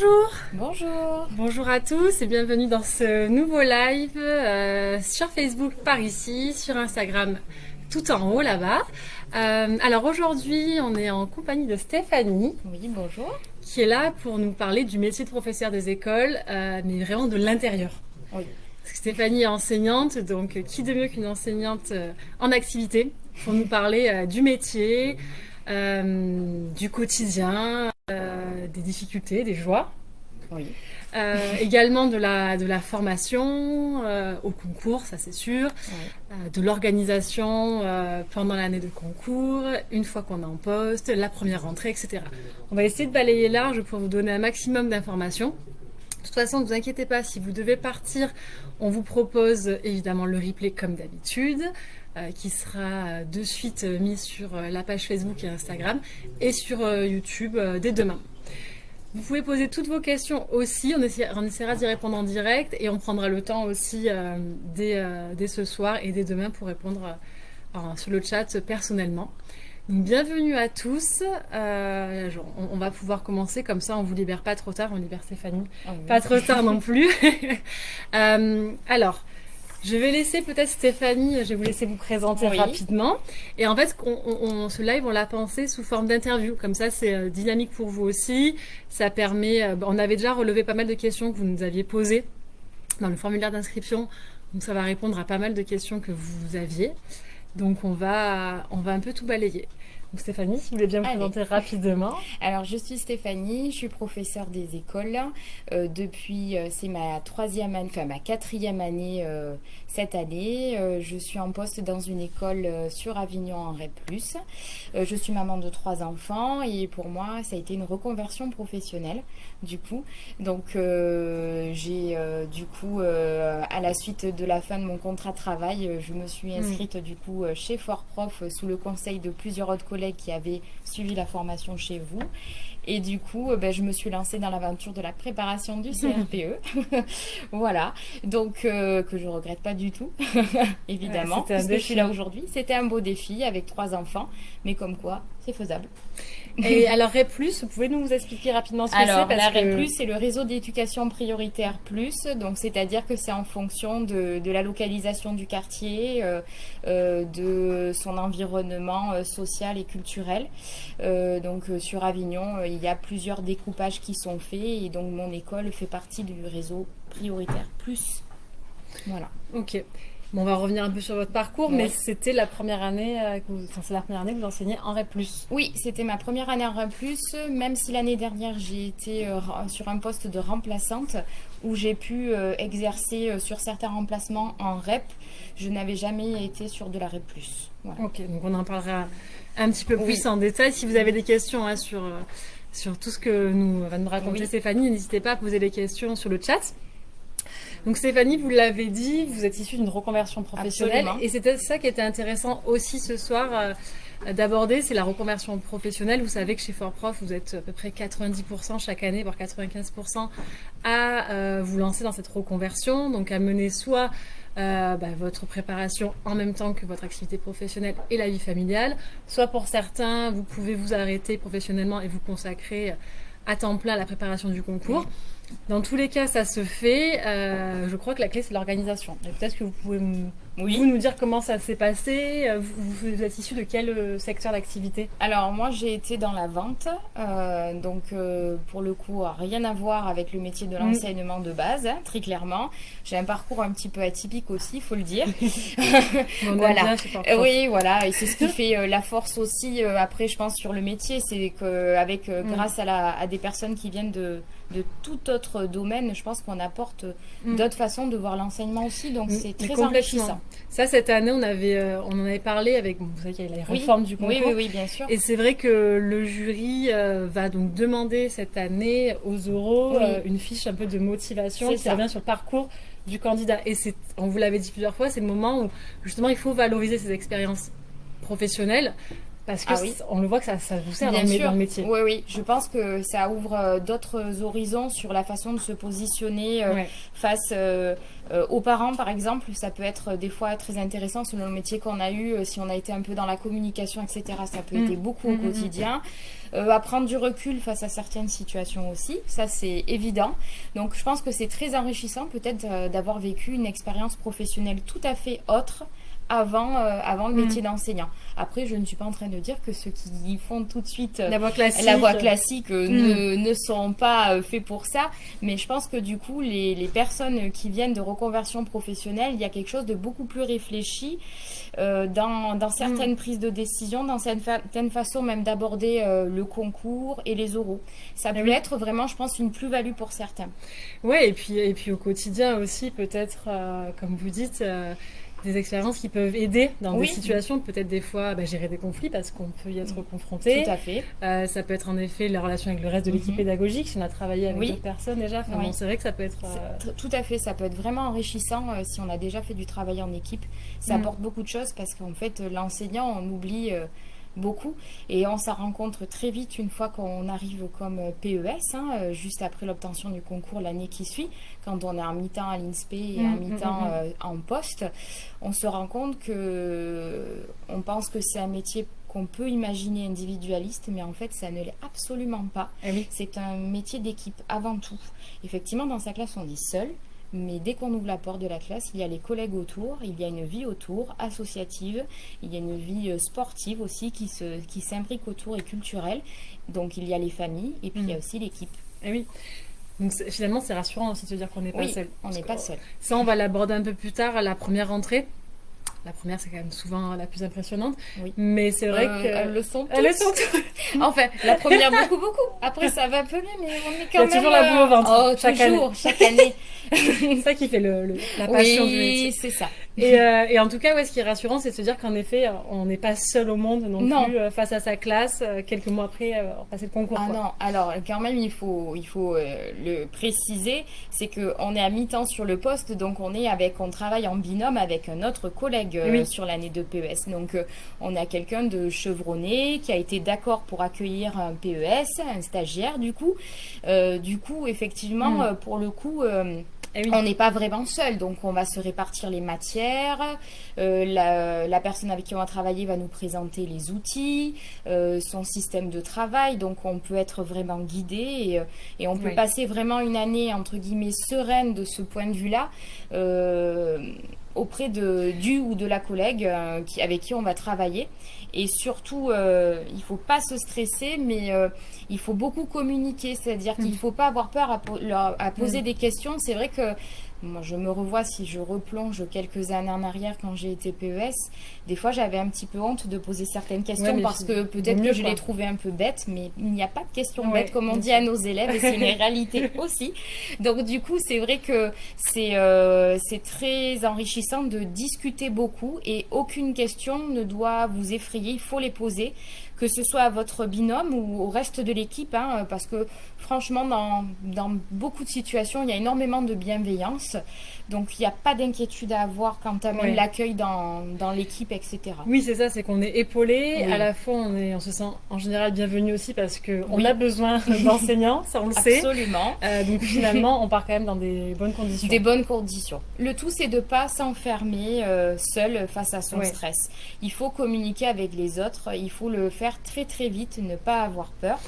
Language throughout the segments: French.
Bonjour Bonjour Bonjour à tous et bienvenue dans ce nouveau live euh, sur Facebook par ici, sur Instagram tout en haut là-bas. Euh, alors aujourd'hui, on est en compagnie de Stéphanie. Oui, bonjour. Qui est là pour nous parler du métier de professeur des écoles, euh, mais vraiment de l'intérieur. Oui. Stéphanie est enseignante, donc qui de mieux qu'une enseignante en activité pour nous parler du métier, du quotidien, des difficultés, des joies. Oui. Euh, également de la, de la formation euh, au concours, ça c'est sûr, euh, de l'organisation pendant l'année de concours, une fois qu'on est en poste, la première rentrée, etc. On va essayer de balayer large pour vous donner un maximum d'informations. De toute façon, ne vous inquiétez pas, si vous devez partir, on vous propose évidemment le replay comme d'habitude. Qui sera de suite mis sur la page Facebook et Instagram et sur YouTube dès demain. Vous pouvez poser toutes vos questions aussi, on essaiera, d'y répondre en direct et on prendra le temps aussi euh, euh, dès, ce soir et dès demain pour répondre euh, sur le chat personnellement. bienvenue à tous, on, va pouvoir commencer comme ça, on vous libère pas trop tard, on libère Stéphanie, ah pas trop tard non plus. alors, je vais laisser peut-être Stéphanie, je vais vous laisser vous présenter rapidement. Et en fait, on, ce live, on l'a pensé sous forme d'interview. Comme ça, c'est euh, dynamique pour vous aussi. Ça permet. Euh, on avait déjà relevé pas mal de questions que vous nous aviez posées dans le formulaire d'inscription. Donc, ça va répondre à pas mal de questions que vous aviez. Donc, on va, on va un peu tout balayer. Stéphanie, si vous voulez bien vous présenter rapidement. Alors, je suis Stéphanie, je suis professeure des écoles. Euh, depuis, euh, c'est ma troisième année, enfin ma quatrième année euh, cette année. je suis en poste dans une école sur Avignon en REP+. je suis maman de trois enfants et pour moi, ça a été une reconversion professionnelle du coup. Donc, j'ai du coup, à la suite de la fin de mon contrat de travail, je me suis hmm. inscrite du coup chez Fort Prof sous le conseil de plusieurs autres collègues qui avaient suivi la formation chez vous. Et du coup, euh, ben, je me suis lancée dans l'aventure de la préparation du CRPE. voilà. Donc, euh, que je regrette pas du tout, évidemment, parce que je suis là aujourd'hui. C'était un beau défi avec trois enfants, mais comme quoi, c'est faisable. Et alors REP+, vous pouvez nous expliquer rapidement ce que c'est? Alors la REP+, c'est le réseau d'éducation prioritaire plus, donc c'est-à-dire que c'est en fonction de, la localisation du quartier, euh, euh, de son environnement euh, social et culturel. donc sur Avignon, il y a plusieurs découpages qui sont faits et donc mon école fait partie du réseau prioritaire plus. Voilà. Ok on va revenir un peu sur votre parcours, mais c'était la première année, euh, que vous, c'est la première année que vous enseignez en REP+. Oui, c'était ma première année en REP+, même si l'année dernière j'ai été euh, sur un poste de remplaçante où j'ai pu euh, exercer sur certains remplacements en REP. Je n'avais jamais été sur de la REP+. Ok, donc on en parlera un petit peu plus en détail. Si vous avez des questions hein, sur, sur tout ce que nous va nous raconter Stéphanie, n'hésitez pas à poser des questions sur le chat. Donc Stéphanie, vous l'avez dit, vous êtes issue d'une reconversion professionnelle. Et c'était ça qui était intéressant aussi ce soir euh, d'aborder, c'est la reconversion professionnelle. Vous savez que chez Fort Prof, vous êtes à peu près 90% chaque année, voire 95% à euh, vous lancer dans cette reconversion, donc à mener soit euh, bah, votre préparation en même temps que votre activité professionnelle et la vie familiale, soit pour certains, vous pouvez vous arrêter professionnellement et vous consacrer à temps plein la préparation du concours. Dans tous les cas, ça se fait. Euh, je crois que la clé, c'est l'organisation. Peut-être que vous pouvez vous nous dire comment ça s'est passé. Euh, vous, êtes issu de quel euh, secteur d'activité? Alors, moi, j'ai été dans la vente. donc, pour le coup, rien à voir avec le métier de mm. l'enseignement de base, hein, très clairement. J'ai un parcours un petit peu atypique aussi, il faut le dire. voilà. oui, voilà. Et c'est ce qui fait la force aussi, après, je pense, sur le métier. C'est qu'avec, mm. grâce à, à des personnes qui viennent de de tout autre domaine, je pense qu'on apporte mm. d'autres façons de voir l'enseignement aussi, donc mm. c'est très enrichissant. Ça, cette année, on, avait, euh, on en avait parlé avec, vous savez qu'il y a la réforme du concours. Oui, oui, bien sûr. Et c'est vrai que le jury euh, va donc demander cette année aux euros euh, une fiche un peu de motivation qui revient sur le parcours du candidat. Et on vous l'avait dit plusieurs fois, c'est le moment où justement il faut valoriser ces expériences professionnelles parce que ah on le voit que ça, ça vous sert dans, le métier. Oui, oui. Je pense que ça ouvre euh, d'autres horizons sur la façon de se positionner euh, face euh, aux parents, par exemple. Ça peut être des fois très intéressant selon le métier qu'on a eu. si on a été un peu dans la communication, etc., ça peut aider mm. beaucoup au mm, mm, quotidien. à prendre du recul face à certaines situations aussi, ça c'est évident. Donc je pense que c'est très enrichissant peut-être d'avoir vécu une expérience professionnelle tout à fait autre avant, euh, avant le métier mm. d'enseignant. Après, je ne suis pas en train de dire que ceux qui font tout de suite la voie classique, la voie classique euh, ne, mm. ne, sont pas euh, faits pour ça. Mais je pense que du coup, les, les, personnes qui viennent de reconversion professionnelle, il y a quelque chose de beaucoup plus réfléchi dans, dans, certaines mm. prises de décision, dans certaines façons même d'aborder le concours et les oraux. Ça peut être vraiment, je pense, une plus-value pour certains. Oui, et puis, et puis au quotidien aussi, peut-être, comme vous dites, des expériences qui peuvent aider dans des situations, peut-être des fois bah, gérer des conflits parce qu'on peut y être mm. confronté. Tout à fait. Euh, ça peut être en effet la relation avec le reste de l'équipe mm-hmm. pédagogique, si on a travaillé avec d'autres personnes déjà. c'est vrai que ça peut être. Euh, tout à fait, ça peut être vraiment enrichissant euh, si on a déjà fait du travail en équipe. Ça mm. apporte beaucoup de choses parce qu'en fait, l'enseignant, on oublie beaucoup. Et on s'en rencontre très vite une fois qu'on arrive comme PES, hein, euh, juste après l'obtention du concours l'année qui suit, quand on est en mi-temps à l'INSPE et en mm, mm, mi-temps mm, euh, en poste. On se rend compte que on pense que c'est un métier qu'on peut imaginer individualiste, mais en fait, ça ne l'est absolument pas. Eh c'est un métier d'équipe avant tout. Effectivement, dans sa classe, on est seul, mais dès qu'on ouvre la porte de la classe, il y a les collègues autour, il y a une vie autour, associative, il y a une vie euh, sportive aussi qui s'imbrique autour et culturelle. Donc il y a les familles et puis il y a mm. aussi l'équipe. Et eh oui. Donc finalement, c'est rassurant aussi de se dire qu'on n'est pas seul. On n'est pas seul. Ça, on va l'aborder un peu plus tard à la première rentrée. La première, c'est quand même souvent la plus impressionnante. Oui. Mais c'est vrai euh, que. Elles le sont toutes. Elles le sont toutes. enfin, la première, beaucoup, beaucoup. Après, ça va peu mieux, mais on est quand même. Il y a toujours la boule au ventre. Oh, chaque toujours, année. chaque année. c'est ça qui fait le, la passion oui, du métier. Oui, c'est ça. Et, euh, et, en tout cas, ouais, ce qui est rassurant, c'est de se dire qu'en effet, on n'est pas seul au monde non, plus euh, face à sa classe. Euh, quelques mois après, euh, passer le concours. Ah quoi. non, alors quand même, il faut, il faut le préciser, c'est qu'on est à mi-temps sur le poste, donc on est avec, on travaille en binôme avec un autre collègue sur l'année de PES. Donc on a quelqu'un de chevronné qui a été d'accord pour accueillir un PES, un stagiaire du coup. du coup, effectivement, mm. pour le coup. Eh on n'est pas vraiment seul, donc on va se répartir les matières. Euh, la, personne avec qui on va travailler va nous présenter les outils, euh, son système de travail, donc on peut être vraiment guidé et, euh, on peut passer vraiment une année entre guillemets sereine de ce point de vue-là auprès de, du ou de la collègue qui, avec qui on va travailler. Et surtout, euh, il faut pas se stresser, mais euh, il faut beaucoup communiquer. C'est-à-dire qu'il ne mm. faut pas avoir peur à, à poser mm. des questions. C'est vrai que moi, je me revois si je replonge quelques années en arrière quand j'ai été PES. Des fois, j'avais un petit peu honte de poser certaines questions parce que peut-être que je les trouvais un peu bêtes, mais il n'y a pas de questions bêtes comme on dit à nos élèves et c'est une réalité aussi. Donc, du coup, c'est vrai que c'est euh, c'est très enrichissant de discuter beaucoup et aucune question ne doit vous effrayer. Il faut les poser que ce soit à votre binôme ou au reste de l'équipe, hein, parce que franchement, dans, dans, beaucoup de situations, il y a énormément de bienveillance. Donc, il n'y a pas d'inquiétude à avoir quant à l'accueil dans, dans l'équipe, etc. Oui, c'est ça, c'est qu'on est épaulé. À la fois, on, est, on se sent en général bienvenu aussi parce qu'on a besoin d'enseignants, ça on le sait. Absolument. Euh, donc, finalement, on part quand même dans des bonnes conditions. Des bonnes conditions. Le tout, c'est de ne pas s'enfermer euh, seul face à son stress. Il faut communiquer avec les autres, il faut le faire très très vite, ne pas avoir peur.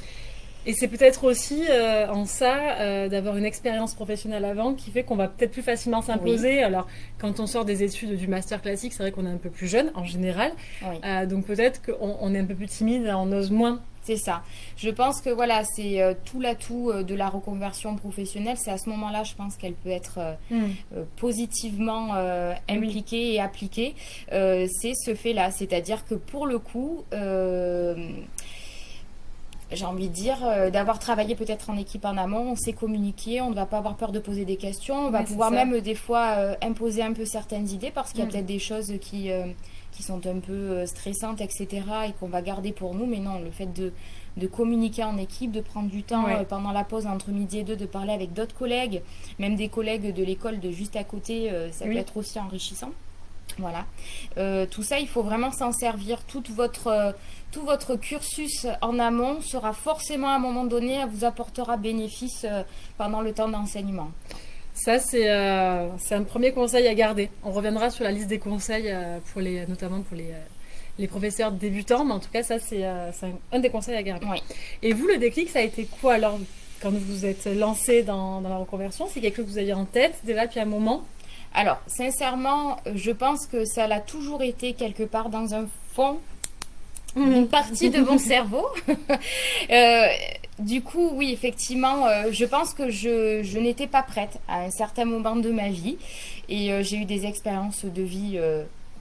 Et c'est peut-être aussi euh, en ça euh, d'avoir une expérience professionnelle avant qui fait qu'on va peut-être plus facilement s'imposer. Alors, quand on sort des études du master classique, c'est vrai qu'on est un peu plus jeune en général. Euh, donc peut-être qu'on on est un peu plus timide, on ose moins. C'est ça. Je pense que voilà, c'est tout l'atout de la reconversion professionnelle. C'est à ce moment-là, je pense qu'elle peut être hmm. positivement impliquée et appliquée. c'est ce fait-là. C'est-à-dire que pour le coup j'ai envie de dire, euh, d'avoir travaillé peut-être en équipe en amont, on sait communiquer, on ne va pas avoir peur de poser des questions, on va pouvoir même des fois euh, imposer un peu certaines idées parce qu'il y a mm. peut-être des choses qui, euh, qui sont un peu stressantes, etc. et qu'on va garder pour nous, mais non, le fait de, de communiquer en équipe, de prendre du temps pendant la pause entre midi et deux, de parler avec d'autres collègues, même des collègues de l'école de juste à côté, ça peut être aussi enrichissant. Voilà. Euh, tout ça, il faut vraiment s'en servir. Toute votre, euh, tout votre cursus en amont sera forcément à un moment donné, vous apportera bénéfice euh, pendant le temps d'enseignement. Ça, c'est un premier conseil à garder. On reviendra sur la liste des conseils, pour les, notamment pour les, les professeurs débutants, mais en tout cas, ça, c'est un, des conseils à garder. Et vous, le déclic, ça a été quoi alors quand vous vous êtes lancé dans, dans la reconversion? C'est quelque chose que vous aviez en tête déjà depuis un moment? Alors, sincèrement, je pense que ça l'a toujours été quelque part dans un fond, une partie de mon cerveau. Euh, du coup, oui, effectivement, euh, je pense que je, n'étais pas prête à un certain moment de ma vie. Et euh, j'ai eu des expériences de vie,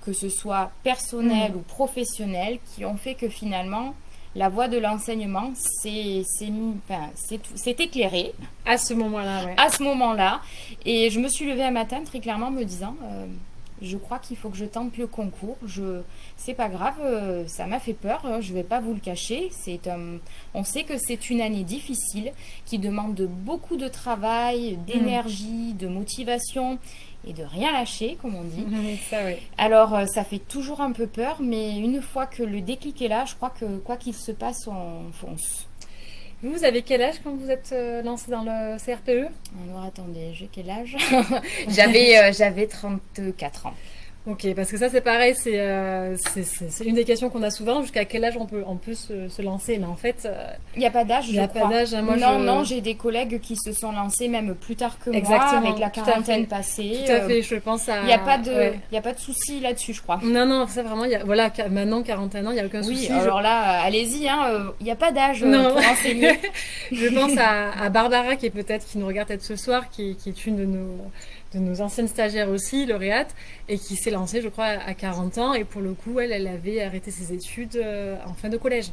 que ce soit personnelles mm. ou professionnelles, qui ont fait que finalement, la voie de l'enseignement c'est enfin, éclairé. À ce moment-là, À ce moment-là. Et je me suis levée un matin très clairement me disant, euh, je crois qu'il faut que je tente le concours. Je, c'est pas grave, euh, ça m'a fait peur, hein, je vais pas vous le cacher. C'est, on sait que c'est une année difficile qui demande beaucoup de travail, d'énergie, de motivation et de rien lâcher, comme on dit. ça, oui. Alors, euh, ça fait toujours un peu peur, mais une fois que le déclic est là, je crois que quoi qu'il se passe, on fonce. Vous, avez quel âge quand vous êtes euh, lancé dans le CRPE Alors, attendez, j'ai quel âge? J'avais euh, j'avais 34 ans. Ok, parce que ça c'est pareil, c'est euh, une des questions qu'on a souvent, jusqu'à quel âge on peut, on peut se, se lancer, mais en fait... Euh, il n'y a pas d'âge, Il n'y a pas d'âge. Hein, non, non, j'ai des collègues qui se sont lancés même plus tard que Exactement, moi, avec la quarantaine passée. Tout à fait, euh, je pense à... Il n'y a pas de, a pas de souci là-dessus, je crois. Non, non, ça vraiment, y a, voilà, maintenant 41 ans, il n'y a aucun souci. Oui, alors là, allez-y, hein, il n'y a pas d'âge pour enseigner. je pense à, à, Barbara, qui est peut-être, qui nous regarde peut-être ce soir, qui, qui est une de nos de nos anciennes stagiaires aussi, lauréate, et qui s'est lancée, je crois, à 40 ans. Et pour le coup, elle, elle avait arrêté ses études euh, en fin de collège.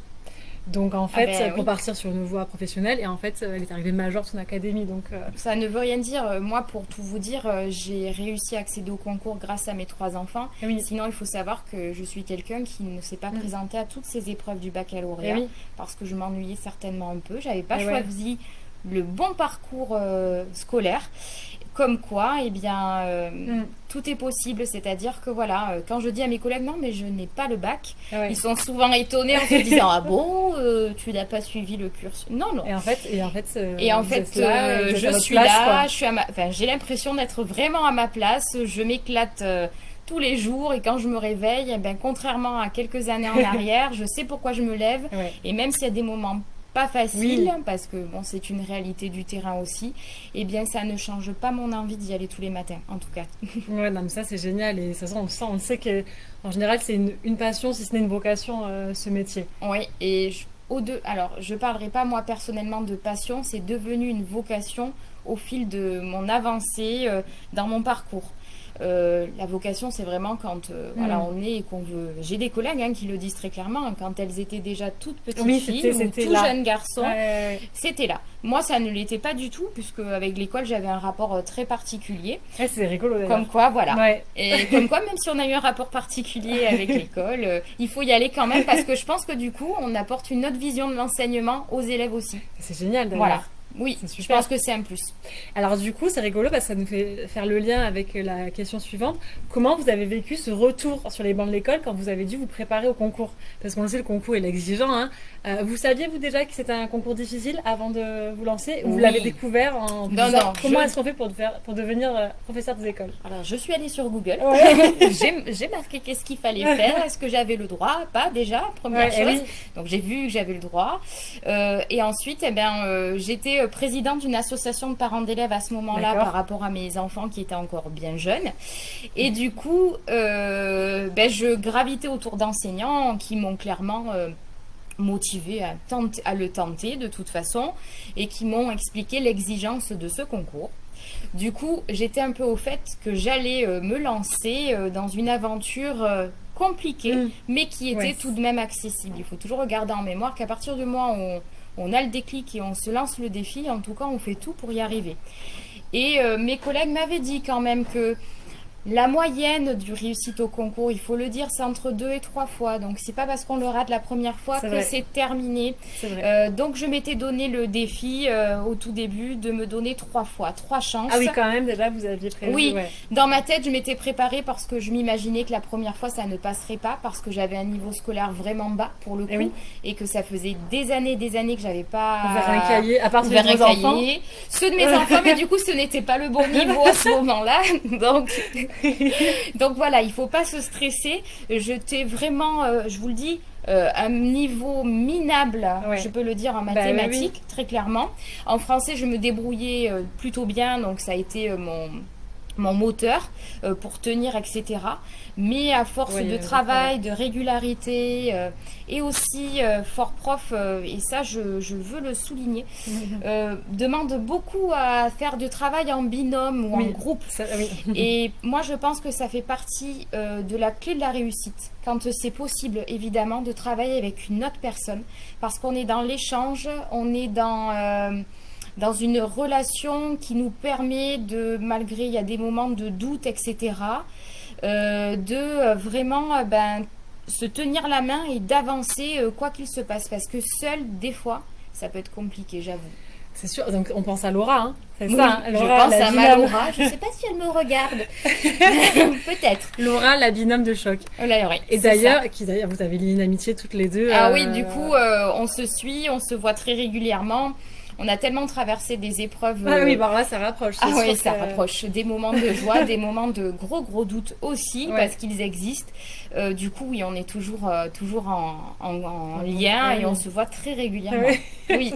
Donc en ah fait, ben pour partir sur une voie professionnelle, et en fait, elle est arrivée majeure de son académie. Donc euh, ça ne veut rien dire. Moi, pour tout vous dire, euh, j'ai réussi à accéder au concours grâce à mes trois enfants. Ah Sinon, il faut savoir que je suis quelqu'un qui ne s'est pas mm. présenté à toutes ces épreuves du baccalauréat eh parce que je m'ennuyais certainement un peu. J'avais pas eh choisi le bon parcours scolaire. Comme quoi, eh bien, euh, mm. tout est possible. C'est-à-dire que voilà, euh, quand je dis à mes collègues non, mais je n'ai pas le bac, ils sont souvent étonnés en se disant ah bon, euh, tu n'as pas suivi le cursus. Non, non. Et en fait, et en fait, et en fait, je suis là, je suis à ma, enfin, j'ai l'impression d'être vraiment à ma place. Je m'éclate. tous les jours et quand je me réveille, eh ben, contrairement à quelques années en arrière, je sais pourquoi je me lève et même s'il y a des moments pas facile parce que bon c'est une réalité du terrain aussi. Et eh bien ça ne change pas mon envie d'y aller tous les matins en tout cas. Ouais non mais ça c'est génial. Et ça on sent on sait que en général c'est une, passion si ce n'est une vocation euh, ce métier. Oui et au deux alors je parlerai pas moi personnellement de passion. C'est devenu une vocation au fil de mon avancée euh, dans mon parcours euh, la vocation, c'est vraiment quand euh, voilà, mm. on est et qu'on veut. J'ai des collègues hein, qui le disent très clairement, hein, quand elles étaient déjà toutes petites filles ou tout jeunes garçons, c'était là. Moi, ça ne l'était pas du tout, puisque avec l'école, j'avais un rapport euh, très particulier. c'est rigolo. Comme quoi, voilà. Et comme quoi, même si on a eu un rapport particulier avec l'école, il faut y aller quand même, parce que je pense que du coup, on apporte une autre vision de l'enseignement aux élèves aussi. C'est génial d'ailleurs. Voilà. Oui, je pense que c'est un plus. Alors du coup, c'est rigolo parce que ça nous fait faire le lien avec la question suivante. Comment vous avez vécu ce retour sur les bancs de l'école quand vous avez dû vous préparer au concours? Parce qu'on le sait, le concours est exigeant. Hein. Euh, vous saviez vous déjà que c'était un concours difficile avant de vous lancer? Vous l'avez découvert en non, non, Comment est-ce qu'on fait pour, pour devenir euh, professeur des écoles? Alors je suis allée sur Google. j'ai marqué qu'est-ce qu'il fallait faire. Est-ce que j'avais le droit? Pas déjà, première eh chose. Donc j'ai vu que j'avais le droit. Euh, et ensuite, eh ben, j'étais présidente d'une association de parents d'élèves à ce moment-là par rapport à mes enfants qui étaient encore bien jeunes. Et du coup, euh, ben, je gravitais autour d'enseignants qui m'ont clairement euh, motivé à, à le tenter de toute façon et qui m'ont expliqué l'exigence de ce concours. Du coup, j'étais un peu au fait que j'allais euh, me lancer dans une aventure compliquée, mm. mais qui était tout de même accessible. Il faut toujours regarder en mémoire qu'à partir du moment où on a le déclic et on se lance le défi. En tout cas, on fait tout pour y arriver. Et euh, mes collègues m'avaient dit quand même que La moyenne du réussite au concours, il faut le dire, c'est entre deux et trois fois. Donc c'est pas parce qu'on le rate la première fois que c'est terminé. Euh, donc je m'étais donné le défi euh, au tout début de me donner trois fois, trois chances. Ah oui, quand même, déjà vous aviez prévu. Oui, dans ma tête, je m'étais préparée parce que je m'imaginais que la première fois ça ne passerait pas parce que j'avais un niveau scolaire vraiment bas pour le eh coup et, que ça faisait des années, des années que j'avais pas ouvert un cahier, à part ceux de mes enfants. Ceux de mes enfants, mais du coup ce n'était pas le bon niveau à ce moment-là. Donc Donc voilà, il faut pas se stresser. J'étais vraiment, euh, je vous le dis, euh, un niveau minable, je peux le dire en bah mathématiques, très clairement. En français, je me débrouillais euh, plutôt bien, donc ça a été mon mon moteur euh, pour tenir, etc. Mais à force de travail, de régularité euh, et aussi euh, fort prof, et ça je, veux le souligner, demande beaucoup à faire du travail en binôme ou en groupe. et moi je pense que ça fait partie de la clé de la réussite, quand c'est possible évidemment de travailler avec une autre personne, parce qu'on est dans l'échange, on est dans dans une relation qui nous permet de, malgré il y a des moments de doute, etc., euh, de euh, vraiment euh, ben, se tenir la main et d'avancer quoi qu'il se passe. Parce que seul, des fois, ça peut être compliqué, j'avoue. C'est sûr, donc on pense à Laura, hein c'est ça hein, Je pense à ma Laura, je ne sais pas si elle me regarde. Peut-être. Laura, la binôme de choc. Oh là, oui, Et d'ailleurs, qui d'ailleurs, vous avez lié une amitié toutes les deux. Ah oui, du coup, on se suit, on se voit très régulièrement on a tellement traversé des épreuves. Ah oui, bah là, ça rapproche. Ah oui, ça rapproche. Des moments de joie, des moments de gros, gros doutes aussi, parce qu'ils existent. Euh, du coup, oui, on est toujours, euh, toujours en, lien et on se voit très régulièrement. Oui.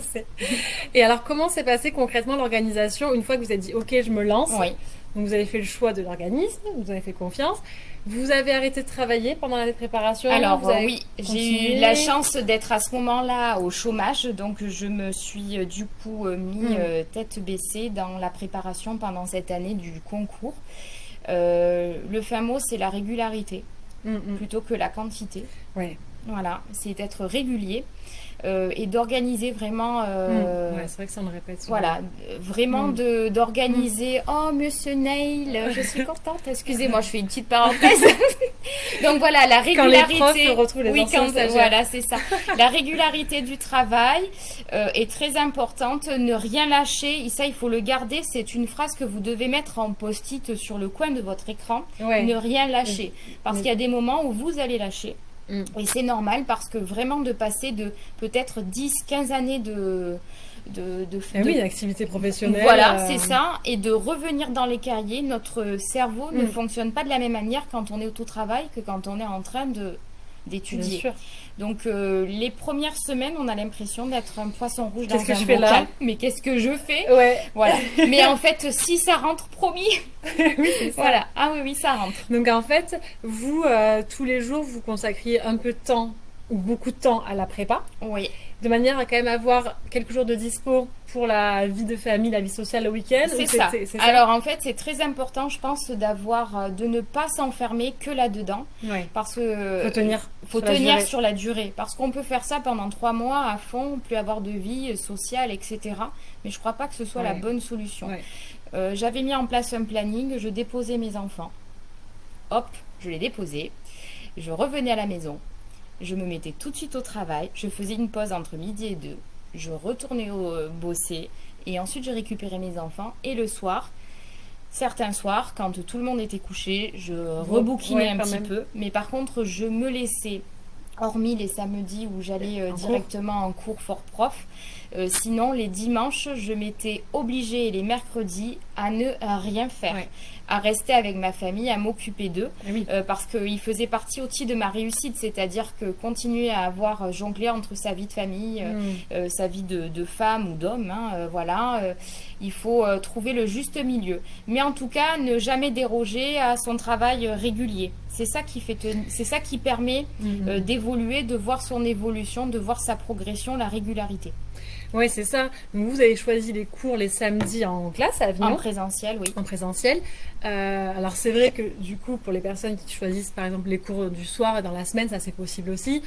et alors, comment s'est passé concrètement l'organisation une fois que vous avez dit, OK, je me lance? Oui. Donc, vous avez fait le choix de l'organisme, vous avez fait confiance. Vous avez arrêté de travailler pendant l'année de préparation Alors oui, j'ai eu la chance d'être à ce moment-là au chômage, donc je me suis euh, du coup euh, mis hmm. euh, tête baissée dans la préparation pendant cette année du concours. le fin mot, c'est la régularité hmm, hmm. plutôt que la quantité. Ouais. Voilà, c'est être régulier. Euh, et d'organiser vraiment. Euh, mmh. c'est vrai que ça me répète. Voilà, vraiment mmh. d'organiser. Mmh. Oh, Monsieur Neil, je suis contente. Excusez-moi, je fais une petite parenthèse. Donc voilà, la régularité. Quand les profs les oui, quand, voilà, c'est ça. la régularité du travail euh, est très importante. Ne rien lâcher. Et ça, il faut le garder. C'est une phrase que vous devez mettre en post-it sur le coin de votre écran. Ne rien lâcher, parce qu'il y a des moments où vous allez lâcher. Mm. Et c'est normal parce que vraiment de passer de peut-être 10, 15 années de... De, de, eh oui, d'activité professionnelle. Voilà, euh, c'est ça. Et de revenir dans les carriers, notre cerveau ne mm. fonctionne pas de la même manière quand on est au travail que quand on est en train d'étudier. Donc euh, les premières semaines, on a l'impression d'être un poisson rouge dans que un je fais là Mais qu'est-ce que je fais? Ouais. Voilà. Mais en fait, si ça rentre, promis. oui, Voilà. Ah oui, oui, ça rentre. Donc en fait, vous euh, tous les jours, vous consacriez un peu de temps beaucoup de temps à la prépa. Oui de manière à quand même avoir quelques jours de dispo pour la vie de famille, la vie sociale le week-end. C'est ça. Alors en fait, c'est très important, je pense, d'avoir, euh, de ne pas s'enfermer que là-dedans, parce que faut tenir, faut sur tenir la sur la durée, parce qu'on peut faire ça pendant trois mois à fond, plus avoir de vie sociale, etc. Mais je crois pas que ce soit la bonne solution. Euh, j'avais mis en place un planning, je déposais mes enfants. Hop, je les déposais. Je revenais à la maison je me mettais tout de suite au travail, je faisais une pause entre midi et deux, je retournais au, euh, bosser et ensuite je récupérais mes enfants et le soir, certains soirs, quand tout le monde était couché, je rebouquinais un petit peu, mais par contre je me laissais hormis les samedis où j'allais euh, directement en cours fort prof. Euh, sinon, les dimanches, je m'étais obligée et les mercredis à ne rien faire, à rester avec ma famille, à m'occuper d'eux, eh euh, parce qu'ils faisaient partie aussi de ma réussite, c'est-à-dire que continuer à avoir jonglé entre sa vie de famille, hmm. sa vie de, femme ou d'homme, hein, voilà, il faut trouver le juste milieu. Mais en tout cas, ne jamais déroger à son travail régulier. C'est ça qui fait, c'est ça qui permet euh, d'évoluer, de voir son évolution, de voir sa progression, la régularité. Oui, c'est ça. Donc vous avez choisi les cours les samedis en classe à Avignon. En présentiel, oui. En présentiel. Euh, alors c'est vrai que du coup, pour les personnes qui choisissent par exemple les cours du soir et dans la semaine, ça c'est possible aussi.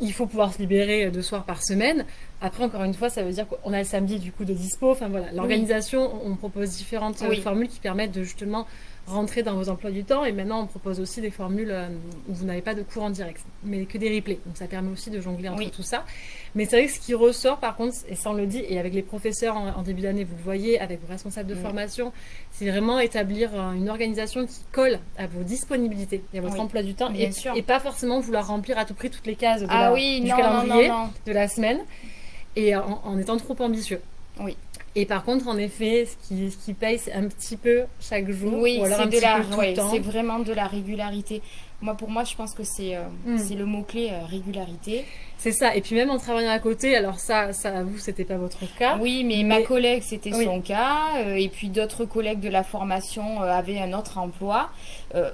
Il faut pouvoir se libérer deux soirs par semaine. Après, encore une fois, ça veut dire qu'on a le samedi du coup de dispo. Enfin voilà, l'organisation, on propose différentes euh, formules qui permettent de justement rentrer dans vos emplois du temps. Et maintenant, on propose aussi des formules euh, où vous n'avez pas de cours en direct, mais que des replays. Donc ça permet aussi de jongler entre tout ça. Mais c'est vrai que ce qui ressort, par contre, et ça on le dit, et avec les professeurs en, début d'année, vous le voyez, avec vos responsables de formation, c'est vraiment établir euh, une organisation qui colle à vos disponibilités et à votre emploi du temps, et, et, pas forcément vouloir remplir à tout prix toutes les cases de ah du calendrier de la semaine, et en étant trop ambitieux. Oui. Et par contre, en effet, ce qui, ce qui paye, c'est un petit peu chaque jour. Oui, c'est de la, c'est vraiment de la régularité. Moi, pour moi, je pense que c'est euh, c'est le mot-clé euh, régularité. C'est ça. Et puis même en travaillant à côté, alors ça, ça vous, c'était pas votre cas. Oui, mais, ma collègue, c'était son cas. Euh, et puis d'autres collègues de la formation avaient un autre emploi,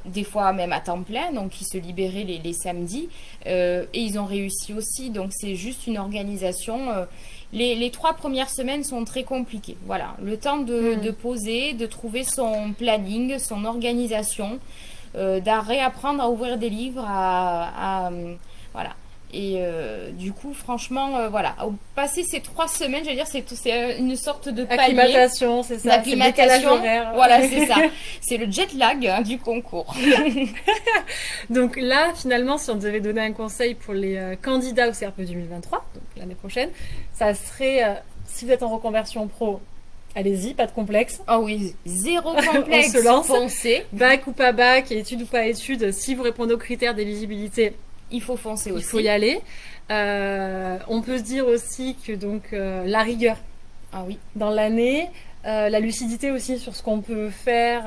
des fois même à temps plein, donc ils se libéraient les, les samedis. et ils ont réussi aussi. Donc c'est juste une organisation les, trois premières semaines sont très compliquées. Voilà, le temps de, hmm. poser, de trouver son planning, son organisation, euh, réapprendre à ouvrir des livres, à, voilà. Et euh, du coup, franchement, euh, voilà, passer ces trois semaines, je veux dire, c'est c'est une sorte de palier. Acclimatation, c'est ça. Acclimatation, voilà, c'est ça. C'est le jet lag hein, du concours. donc là, finalement, si on devait donner un conseil pour les euh, candidats au CRP 2023, donc l'année prochaine, ça serait, si vous êtes en reconversion pro, Allez-y, pas de complexe. Oh oui, zéro complexe. on se lance. Bac ou pas bac, études ou pas études, si vous répondez aux critères d'éligibilité, il faut foncer aussi. Il faut y aller. Euh, on peut se dire aussi que donc euh, la rigueur ah oui. dans l'année, euh, la lucidité aussi sur ce qu'on peut faire,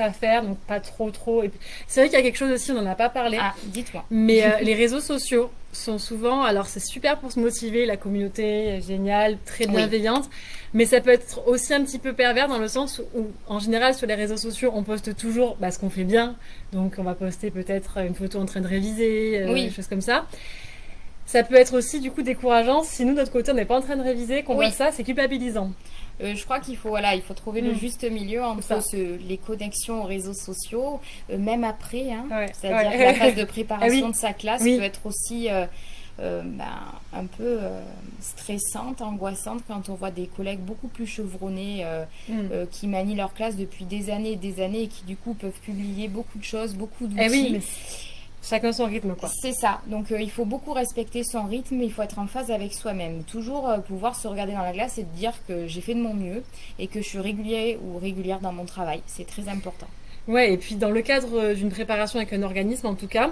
pas faire, donc pas trop trop. C'est vrai qu'il y a quelque chose aussi, on n'en a pas parlé. Ah, dites-moi. Mais les réseaux sociaux sont souvent, alors c'est super pour se motiver, la communauté est géniale, très bienveillante. Mais ça peut être aussi un petit peu pervers dans le sens où, en général, sur les réseaux sociaux, on poste toujours bah, ce qu'on fait bien. Donc, on va poster peut-être une photo en train de réviser, euh, des choses comme ça. Ça peut être aussi du coup décourageant si nous, de notre côté, on n'est pas en train de réviser, qu'on voit ça, c'est culpabilisant. Euh, je crois qu'il faut voilà, il faut trouver le mm. juste milieu entre les connexions aux réseaux sociaux, euh, même après, hein, c'est-à-dire la phase de préparation ah de sa classe peut être aussi euh, ben, un peu stressante, angoissante quand on voit des collègues beaucoup plus chevronnés mm. qui manient leur classe depuis des années et des années et qui du coup peuvent publier beaucoup de choses, beaucoup d'outils. Eh oui, Chacun son rythme, quoi. C'est ça. Donc, il faut beaucoup respecter son rythme. Il faut être en phase avec soi-même. Toujours pouvoir se regarder dans la glace et dire que j'ai fait de mon mieux et que je suis régulier ou régulière dans mon travail. C'est très important. Ouais. Et puis, dans le cadre d'une préparation avec un organisme, en tout cas,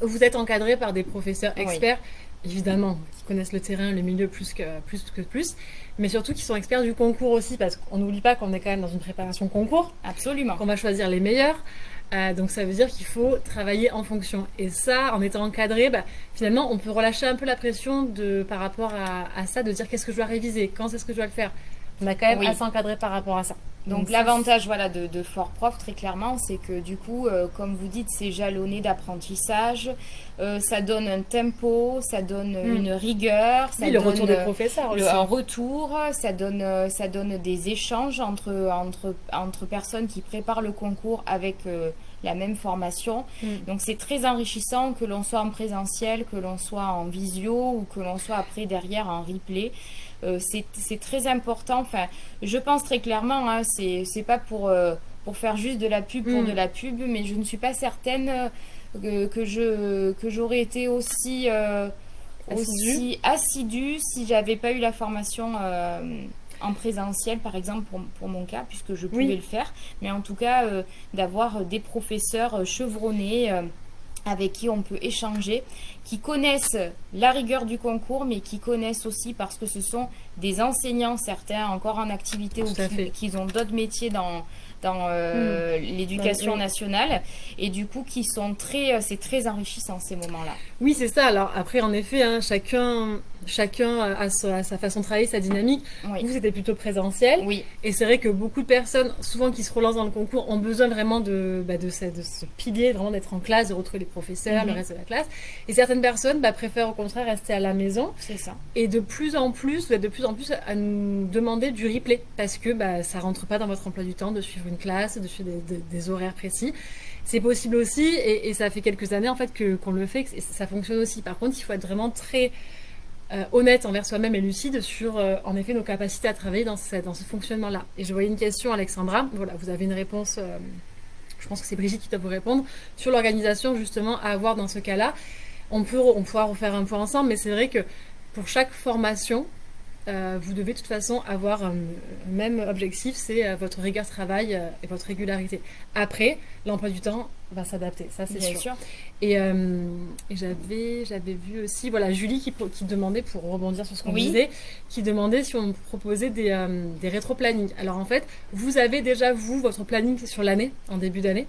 vous êtes encadré par des professeurs experts, évidemment, qui connaissent le terrain, le milieu plus que plus, que plus mais surtout qui sont experts du concours aussi, parce qu'on n'oublie pas qu'on est quand même dans une préparation concours. Absolument. Qu'on va choisir les meilleurs. Euh, donc ça veut dire qu'il faut travailler en fonction. Et ça, en étant encadré, bah, finalement, on peut relâcher un peu la pression de, par rapport à, ça, de dire qu'est-ce que je dois réviser, quand est-ce que je dois le faire. On a quand même assez encadré par rapport à ça. Donc, l'avantage voilà, de, Fort Prof, très clairement, c'est que du coup, euh, comme vous dites, c'est jalonné d'apprentissage, euh, ça donne un tempo, ça donne hmm. une rigueur, ça oui, le retour des professeurs aussi. un retour, ça donne, euh, ça donne des échanges entre, entre, entre personnes qui préparent le concours avec la même formation. Hmm. Donc c'est très enrichissant que l'on soit en présentiel, que l'on soit en visio ou que l'on soit après derrière en replay. Euh, c'est très important. Enfin, je pense très clairement, hein, c'est pas pour, euh, pour faire juste de la pub pour mm. de la pub, mais je ne suis pas certaine euh, que, je que j'aurais été aussi aussi assidue si j'avais pas eu la formation en présentiel, par exemple, pour, pour, mon cas, puisque je pouvais le faire. Mais en tout cas, d'avoir des professeurs chevronnés avec qui on peut échanger, qui connaissent la rigueur du concours, mais qui connaissent aussi parce que ce sont des enseignants, certains encore en activité ou qui, ont d'autres métiers dans, dans euh, hmm. l'éducation nationale et du coup qui sont très euh, c'est très enrichissant ces moments-là. Oui c'est ça. Alors après en effet hein, chacun chacun a sa, façon de travailler, sa dynamique. Vous c'était plutôt présentiel. Oui. Et c'est vrai que beaucoup de personnes souvent qui se relancent dans le concours ont besoin vraiment de bah, de, ce, de, ce, pilier vraiment d'être en classe, de retrouver les professeurs, le mhm. reste de la classe. Et certaines personnes bah, préfèrent au contraire rester à la maison. C'est ça. Et de plus en plus de plus en plus à nous demander du replay parce que bah, ça rentre pas dans votre emploi du temps de suivre une classe, de suivre des, horaires précis. C'est possible aussi et, ça fait quelques années en fait qu'on le fait, que ça fonctionne aussi. Par contre, il faut être vraiment très honnête envers soi-même et lucide sur, en effet, nos capacités à travailler dans ce, fonctionnement-là. Et je voyais une question, Alexandra. Voilà, vous avez une réponse. je pense que c'est Brigitte qui doit vous répondre sur l'organisation justement à avoir dans ce cas-là. On peut, on pourra refaire un point ensemble, mais c'est vrai que pour chaque formation, euh, vous devez de toute façon avoir un même objectif, c'est euh, votre rigueur travail euh, et votre régularité. Après, l'emploi du temps va s'adapter, ça c'est sûr. Et, j'avais, j'avais vu aussi, voilà, Julie qui, qui demandait, pour rebondir sur ce qu'on disait, qui demandait si on proposait des, des rétro-plannings. Alors en fait, vous avez déjà, vous, votre planning sur l'année, en début d'année.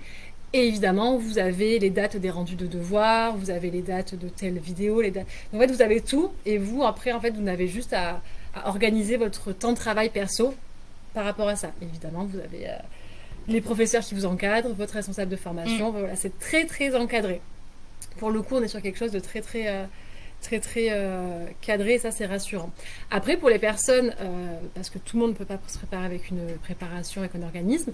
Et évidemment, vous avez les dates des rendus de devoirs, vous avez les dates de telles vidéos, les dates... En fait, vous avez tout. Et vous, après, en fait, vous n'avez juste à, organiser votre temps de travail perso par rapport à ça. Évidemment, vous avez euh, les professeurs qui vous encadrent, votre responsable de formation. Mm. Voilà, c'est très, très encadré. Pour le coup, on est sur quelque chose de très, très... Euh, très très euh, cadré et ça c'est rassurant. Après pour les personnes, parce que tout le monde ne peut pas se préparer avec une préparation, avec un organisme,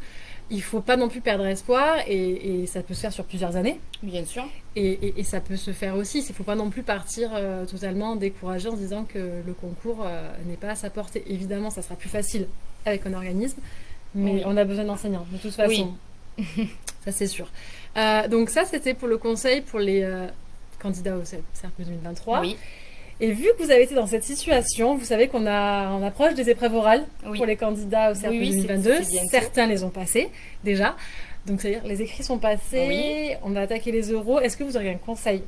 il faut pas non plus perdre espoir et, ça peut se faire sur plusieurs années. Bien sûr. Et, ça peut se faire aussi. Il ne faut pas non plus partir euh, totalement découragé en se disant que le concours euh, n'est pas à sa portée. Évidemment, ça sera plus facile avec un organisme, mais on a besoin d'enseignants de toute façon. Oui. ça c'est sûr. Euh, donc ça c'était pour le conseil pour les candidats au CERP 2023. Oui. Et vu que vous avez été dans cette situation, vous savez qu'on a, on approche des épreuves orales pour les candidats au CERP 2022. Certains les ont passées déjà. Donc, c'est-à-dire, les écrits sont passés, on va attaquer les euros. Est-ce que vous auriez un conseil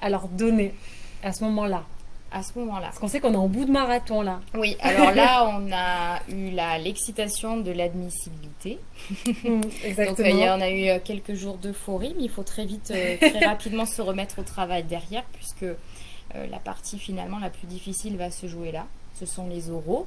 à leur donner à ce moment-là? À ce moment-là. Parce qu'on sait qu'on est en bout de marathon là. Oui, alors là, on a eu l'excitation de l'admissibilité. exactement. Donc, on a eu euh, quelques jours d'euphorie, mais il faut très vite, euh, très rapidement se remettre au travail derrière, puisque euh, la partie finalement la plus difficile va se jouer là. Ce sont les oraux.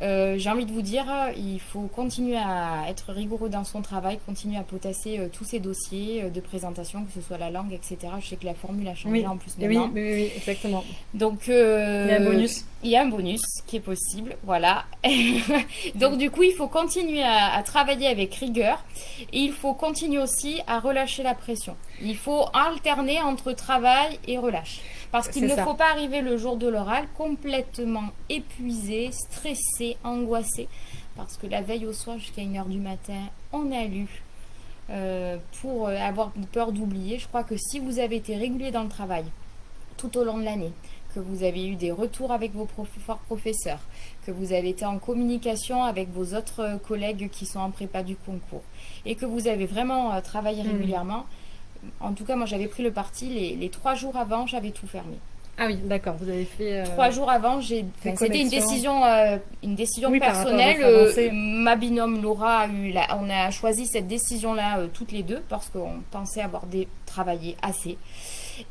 Euh, j'ai envie de vous dire, il faut continuer à être rigoureux dans son travail, continuer à potasser euh, tous ces dossiers de présentation, que ce soit la langue, etc. Je sais que la formule a changé en plus maintenant. Oui, oui, exactement. Donc, il y a un bonus. Il y a un bonus qui est possible, voilà. Donc du coup, il faut continuer à, travailler avec rigueur et il faut continuer aussi à relâcher la pression. Il faut alterner entre travail et relâche. Parce qu'il ne faut pas arriver le jour de l'oral complètement épuisé, stressé, angoissé. Parce que la veille au soir jusqu'à 1h du matin, on a lu euh, pour euh, avoir peur d'oublier. Je crois que si vous avez été régulier dans le travail tout au long de l'année, que vous avez eu des retours avec vos professeurs, que vous avez été en communication avec vos autres collègues qui sont en prépa du concours et que vous avez vraiment euh, travaillé mmh. En tout cas, moi, j'avais pris le parti. Les, trois jours avant, j'avais tout fermé. Ah oui, d'accord. Vous avez fait. Euh, trois jours avant, j'ai. c'était une décision, euh, une décision personnelle. Euh, ma binôme Laura a eu. On a choisi cette décision-là toutes les deux parce qu'on pensait avoir des... travaillé assez.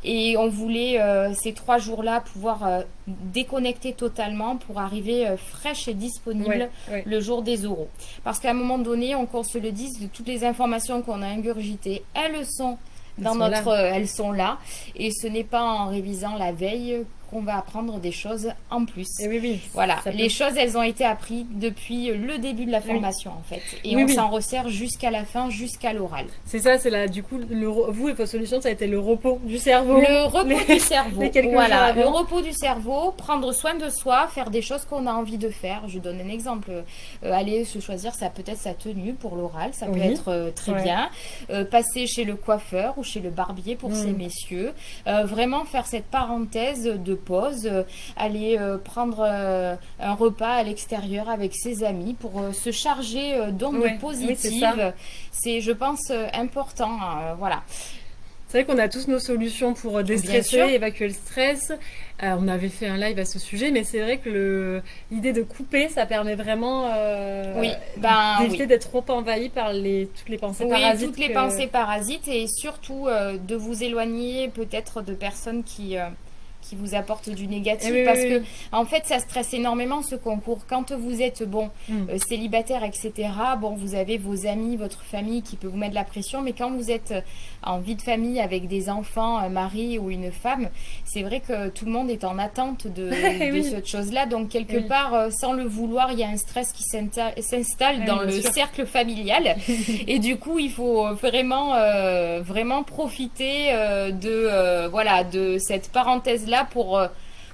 Et on voulait ces trois jours-là pouvoir déconnecter totalement pour arriver fraîche et disponible le jour des oraux. Parce qu'à un moment donné, on, qu'on se le dise, de toutes les informations qu'on a ingurgitées, elles sont dans notre, elles sont là. Et ce n'est pas en révisant la veille qu'on va apprendre des choses en plus. Et oui, oui. Voilà, les choses, elles ont été apprises depuis le début de la formation, en fait. Et on s'en resserre jusqu'à la fin, jusqu'à l'oral. C'est ça, c'est là, du coup, le, vous et votre solution, ça a été le repos du cerveau. Le repos du cerveau. voilà, le repos du cerveau, prendre soin de soi, faire des choses qu'on a envie de faire. Je donne un exemple. Euh, aller se choisir, ça peut-être sa tenue pour l'oral, ça peut être euh, très bien. Euh, passer chez le coiffeur ou chez le barbier pour mm. ces messieurs. vraiment faire cette parenthèse de pause, euh, aller euh, prendre euh, un repas à l'extérieur avec ses amis pour se charger d'ondes positives. c'est, je pense, important. Voilà. C'est vrai qu'on a tous nos solutions pour déstresser, évacuer le stress. on avait fait un live à ce sujet, mais c'est vrai que l'idée de couper, ça permet vraiment oui, ben, d'éviter d'être trop envahi par les, toutes les pensées oui, toutes les pensées parasites et surtout de vous éloigner peut-être de personnes qui qui vous apporte du négatif eh parce que en fait ça stresse énormément ce concours. Quand vous êtes bon mm. euh, célibataire etc bon vous avez vos amis votre famille qui peut vous mettre la pression mais quand vous êtes en vie de famille avec des enfants un mari ou une femme c'est vrai que tout le monde est en attente de, de cette chose là donc quelque part euh, sans le vouloir il y a un stress qui s'installe dans le cercle familial. Et du coup il faut vraiment euh, vraiment profiter de voilà de cette parenthèse là pour, euh,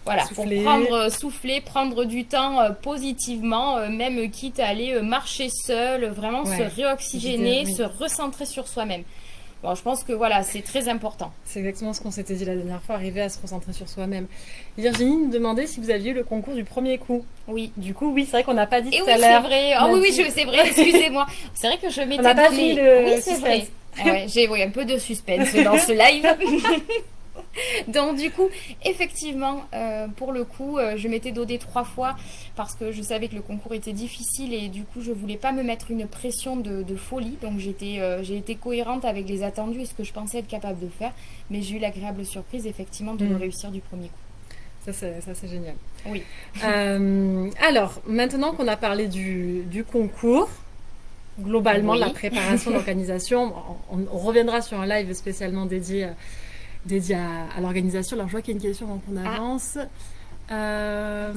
Voilà, pour prendre, souffler, prendre du temps positivement, même quitte à aller marcher seul, vraiment se réoxygéner, se recentrer sur soi-même. Bon, je pense que voilà, c'est très important. C'est exactement ce qu'on s'était dit la dernière fois, arriver à se recentrer sur soi-même. Virginie nous demandait si vous aviez eu le concours du premier coup. Oui. Du coup, oui, c'est vrai qu'on n'a pas dit Et tout oui, à l'heure. c'est vrai. Ah oui, oui, c'est vrai, excusez-moi. C'est vrai que je m'étais On n'a pas dit le Oui, c'est vrai. Ouais, j'ai oui, un peu de suspense dans ce live. Donc du coup, effectivement, euh, pour le coup, euh, je m'étais dodée trois fois parce que je savais que le concours était difficile et du coup, je voulais pas me mettre une pression de, folie. Donc j'étais, euh, j'ai été cohérente avec les attendus et ce que je pensais être capable de faire. Mais j'ai eu l'agréable surprise, effectivement, de le mm. réussir du premier coup. Ça, c'est génial. Oui. alors, maintenant qu'on a parlé du, concours, globalement, la préparation, l'organisation, on, reviendra sur un live spécialement dédié dédié à, l'organisation. Alors, je vois qu'il y a une question avant qu'on ah. avance. Euh,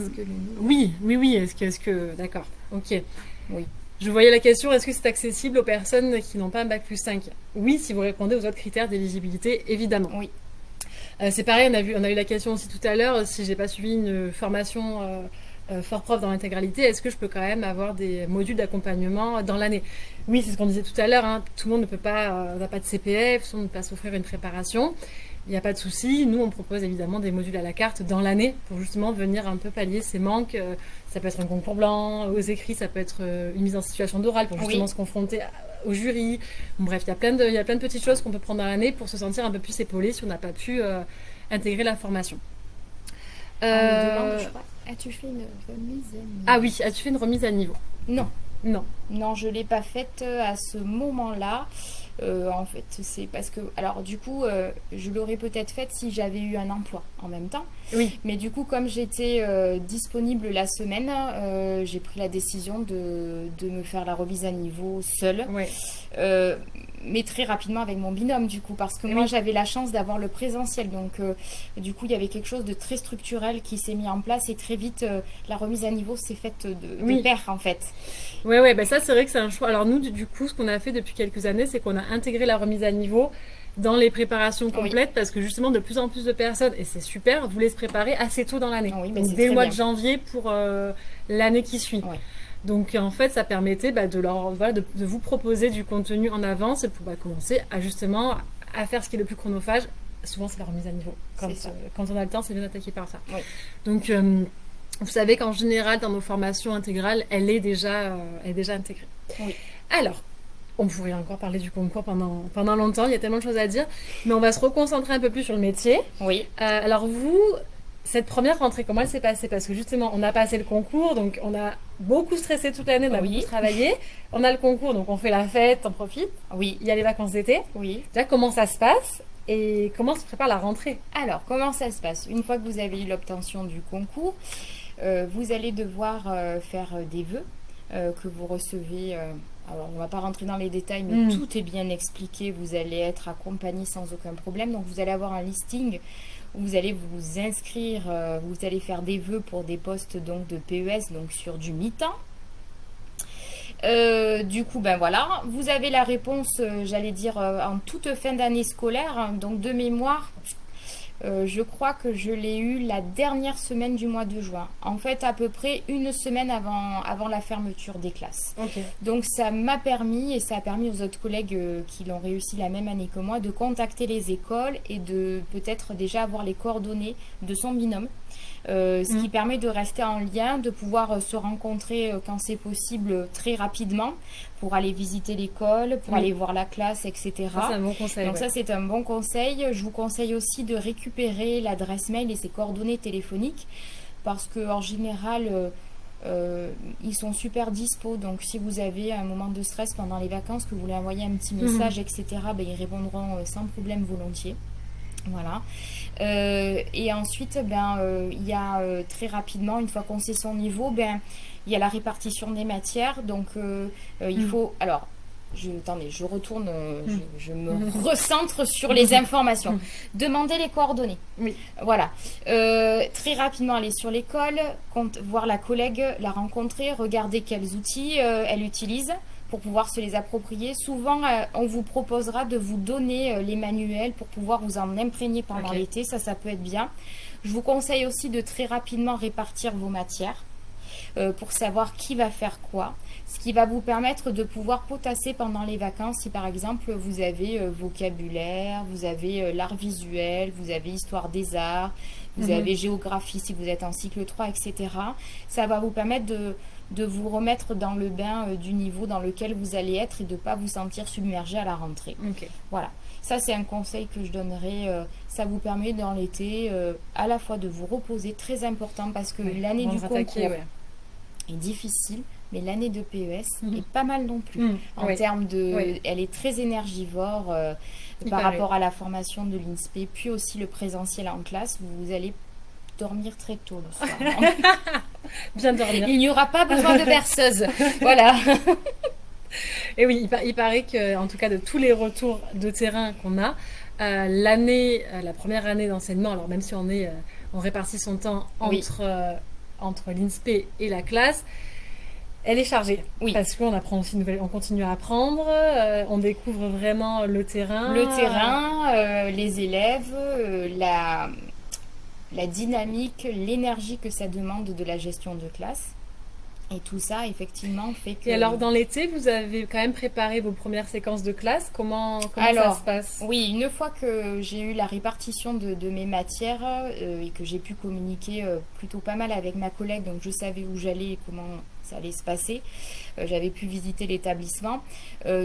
oui, oui, oui. Est-ce que, est que, d'accord. Ok. Oui. Je voyais la question, est-ce que c'est accessible aux personnes qui n'ont pas un bac plus 5 Oui, si vous répondez aux autres critères d'éligibilité, évidemment. Oui. Euh, c'est pareil, on a, vu, on a eu la question aussi tout à l'heure, si j'ai pas suivi une formation euh, fort prof dans l'intégralité, est-ce que je peux quand même avoir des modules d'accompagnement dans l'année? Oui, c'est ce qu'on disait tout à l'heure, hein. tout le monde ne peut pas, n'a pas de CPF, tout le monde ne peut pas s'offrir une préparation. Il n'y a pas de souci. Nous, on propose évidemment des modules à la carte dans l'année pour justement venir un peu pallier ces manques. Euh, ça peut être un concours blanc, aux écrits, ça peut être euh, une mise en situation d'oral pour justement se confronter au jury. bref, il y, a plein de, il y a plein de petites choses qu'on peut prendre dans l'année pour se sentir un peu plus épaulé si on n'a pas pu euh, intégrer la formation. as-tu fait une remise à niveau? Ah oui, as-tu fait une remise à niveau? Non. Non. Non, je ne l'ai pas faite à ce moment-là. Euh, en fait, c'est parce que, alors du coup, euh, je l'aurais peut-être faite si j'avais eu un emploi en même temps. Oui. Mais du coup, comme j'étais euh, disponible la semaine, j'ai pris la décision de, de, me faire la remise à niveau seule. Oui mais très rapidement avec mon binôme du coup parce que moi j'avais la chance d'avoir le présentiel donc euh, du coup il y avait quelque chose de très structurel qui s'est mis en place et très vite euh, la remise à niveau s'est faite de, oui. pair en fait. Ouais ouais bah ça c'est vrai que c'est un choix. Alors nous du, coup ce qu'on a fait depuis quelques années c'est qu'on a intégré la remise à niveau dans les préparations complètes parce que justement de plus en plus de personnes et c'est super voulaient se préparer assez tôt dans l'année. Oui, dès le mois de janvier pour euh, l'année qui suit. Donc en fait, ça permettait bah, de, leur, de, vous proposer du contenu en avance pour bah, commencer à justement à faire ce qui est le plus chronophage. Souvent, c'est la remise à niveau. Quand, euh, on a le temps, c'est bien attaqué par ça. Donc euh, vous savez qu'en général, dans nos formations intégrales, elle est déjà, euh, est déjà intégrée. Alors, on pourrait encore parler du concours pendant, pendant longtemps, il y a tellement de choses à dire, mais on va se reconcentrer un peu plus sur le métier. Oui. alors vous, cette première rentrée, comment elle s'est passée? Parce que justement, on a passé le concours, donc on a beaucoup stressé toute l'année, on a beaucoup travaillé. On a le concours, donc on fait la fête, on profite. Oui. Il y a les vacances d'été. Oui. Déjà, comment ça se passe? Et comment se prépare la rentrée? Alors, comment ça se passe? Une fois que vous avez eu l'obtention du concours, euh, vous allez devoir euh, faire euh, des vœux que vous recevez. Alors, on ne va pas rentrer dans les détails, mais hmm. tout est bien expliqué. Vous allez être accompagné sans aucun problème. Donc, vous allez avoir un listing vous allez vous inscrire, euh, vous allez faire des vœux pour des postes donc de PES, donc sur du mi-temps. Euh, du coup, ben voilà, vous avez la réponse, euh, j'allais dire, en toute fin d'année scolaire, hein, donc de mémoire, euh, je crois que je l'ai eu la dernière semaine du mois de juin. En fait, à peu près une semaine avant, avant la fermeture des classes. Donc, ça m'a permis, et ça a permis aux autres collègues euh, qui l'ont réussi la même année que moi, de contacter les écoles et de peut-être déjà avoir les coordonnées de son binôme. Euh, ce qui mm. permet de rester en lien, de pouvoir euh, se rencontrer euh, quand c'est possible très rapidement pour aller visiter l'école, pour aller voir la classe, etc. c'est un bon conseil. Donc ça, c'est un bon conseil. Je vous conseille aussi de récupérer l'adresse mail et ses coordonnées téléphoniques parce qu'en général, ils sont super dispo. Donc, si vous avez un moment de stress pendant les vacances, que vous voulez envoyer un petit mm. message, etc., ben, ils répondront sans problème volontiers. Voilà. Euh, et ensuite, ben, euh, il y a euh, très rapidement, une fois qu'on sait son niveau, ben, il y a la répartition des matières. Donc, il mm. faut. Alors, je, attendez, je retourne, je, mm. me mm. recentre sur les informations. Demandez les coordonnées. Oui. Voilà. très rapidement aller sur l'école, voir la collègue, la rencontrer, regarder quels outils elle utilise pour pouvoir se les approprier. Souvent, euh, on vous proposera de vous donner euh, les manuels pour pouvoir vous en imprégner pendant l'été. Ça, ça peut être bien. Je vous conseille aussi de très rapidement répartir vos matières euh, pour savoir qui va faire quoi. Ce qui va vous permettre de pouvoir potasser pendant les vacances si par exemple vous avez vocabulaire, vous avez l'art visuel, vous avez histoire des arts, vous mhm. avez géographie si vous êtes en cycle 3, etc. Ça va vous permettre de de vous remettre dans le bain euh, du niveau dans lequel vous allez être et de ne pas vous sentir submergé à la rentrée. Voilà. Ça, c'est un conseil que je donnerais. Euh, ça vous permet dans l'été euh, à la fois de vous reposer, très important parce que l'année du concours est difficile, mais l'année de PES mhm. est pas mal non plus. Mhm. En termes de. Elle est très énergivore par rapport à la formation de l'INSPE, puis aussi le présentiel en classe. Vous allez dormir très tôt le soir. Bien dormir. Il n'y aura pas besoin de berceuse. voilà. Et oui, il, paraît que, en tout cas, de tous les retours de terrain qu'on a, euh, l'année, euh, la première année d'enseignement, alors même si on est, euh, on répartit son temps entre entre l'INSPE et la classe, elle est chargée. Oui. Parce qu'on apprend aussi on continue à apprendre, on découvre vraiment le terrain. Le terrain, les élèves, la la dynamique, l'énergie que ça demande de la gestion de classe. Et tout ça, effectivement, fait que... Et alors, dans l'été, vous avez quand même préparé vos premières séquences de classe. Comment, ça se passe? Oui, une fois que j'ai eu la répartition de, mes matières euh, et que j'ai pu communiquer euh, plutôt pas mal avec ma collègue, donc je savais où j'allais et comment ça allait se passer. Euh, j'avais pu visiter l'établissement.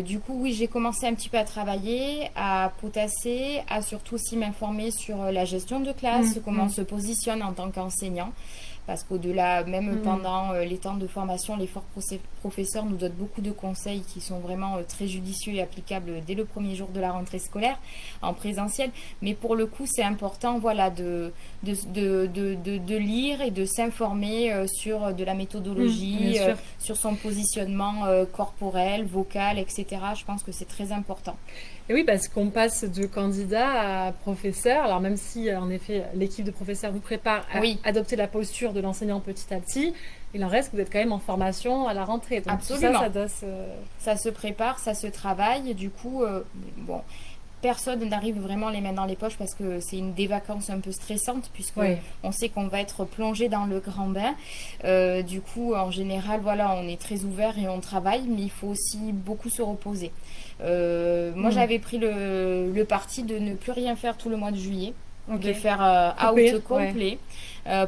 du coup, oui, j'ai commencé un petit peu à travailler, à potasser, à surtout aussi m'informer sur la gestion de classe, mmh, comment on mmh. se positionne en tant qu'enseignant parce qu'au-delà, même mm. pendant euh, les temps de formation, les forts professeurs nous donnent beaucoup de conseils qui sont vraiment euh, très judicieux et applicables dès le premier jour de la rentrée scolaire en présentiel. Mais pour le coup, c'est important voilà, de, de, de, de, lire et de s'informer euh, sur de la méthodologie, mm, sur son positionnement corporel, vocal, etc. Je pense que c'est très important. Et oui, parce qu'on passe de candidat à professeur. Alors même si, en effet, l'équipe de professeurs vous prépare à adopter la posture de l'enseignant petit à petit, il en reste que vous êtes quand même en formation à la rentrée. Donc Absolument. ça, ça, se... ça se prépare, ça se travaille. Du coup, euh, bon, personne n'arrive vraiment les mains dans les poches parce que c'est une des vacances un peu stressantes puisque on sait qu'on va être plongé dans le grand bain. Euh, du coup, en général, voilà, on est très ouvert et on travaille, mais il faut aussi beaucoup se reposer. Euh, moi, mm. j'avais pris le, le, parti de ne plus rien faire tout le mois de juillet. De faire euh, out complet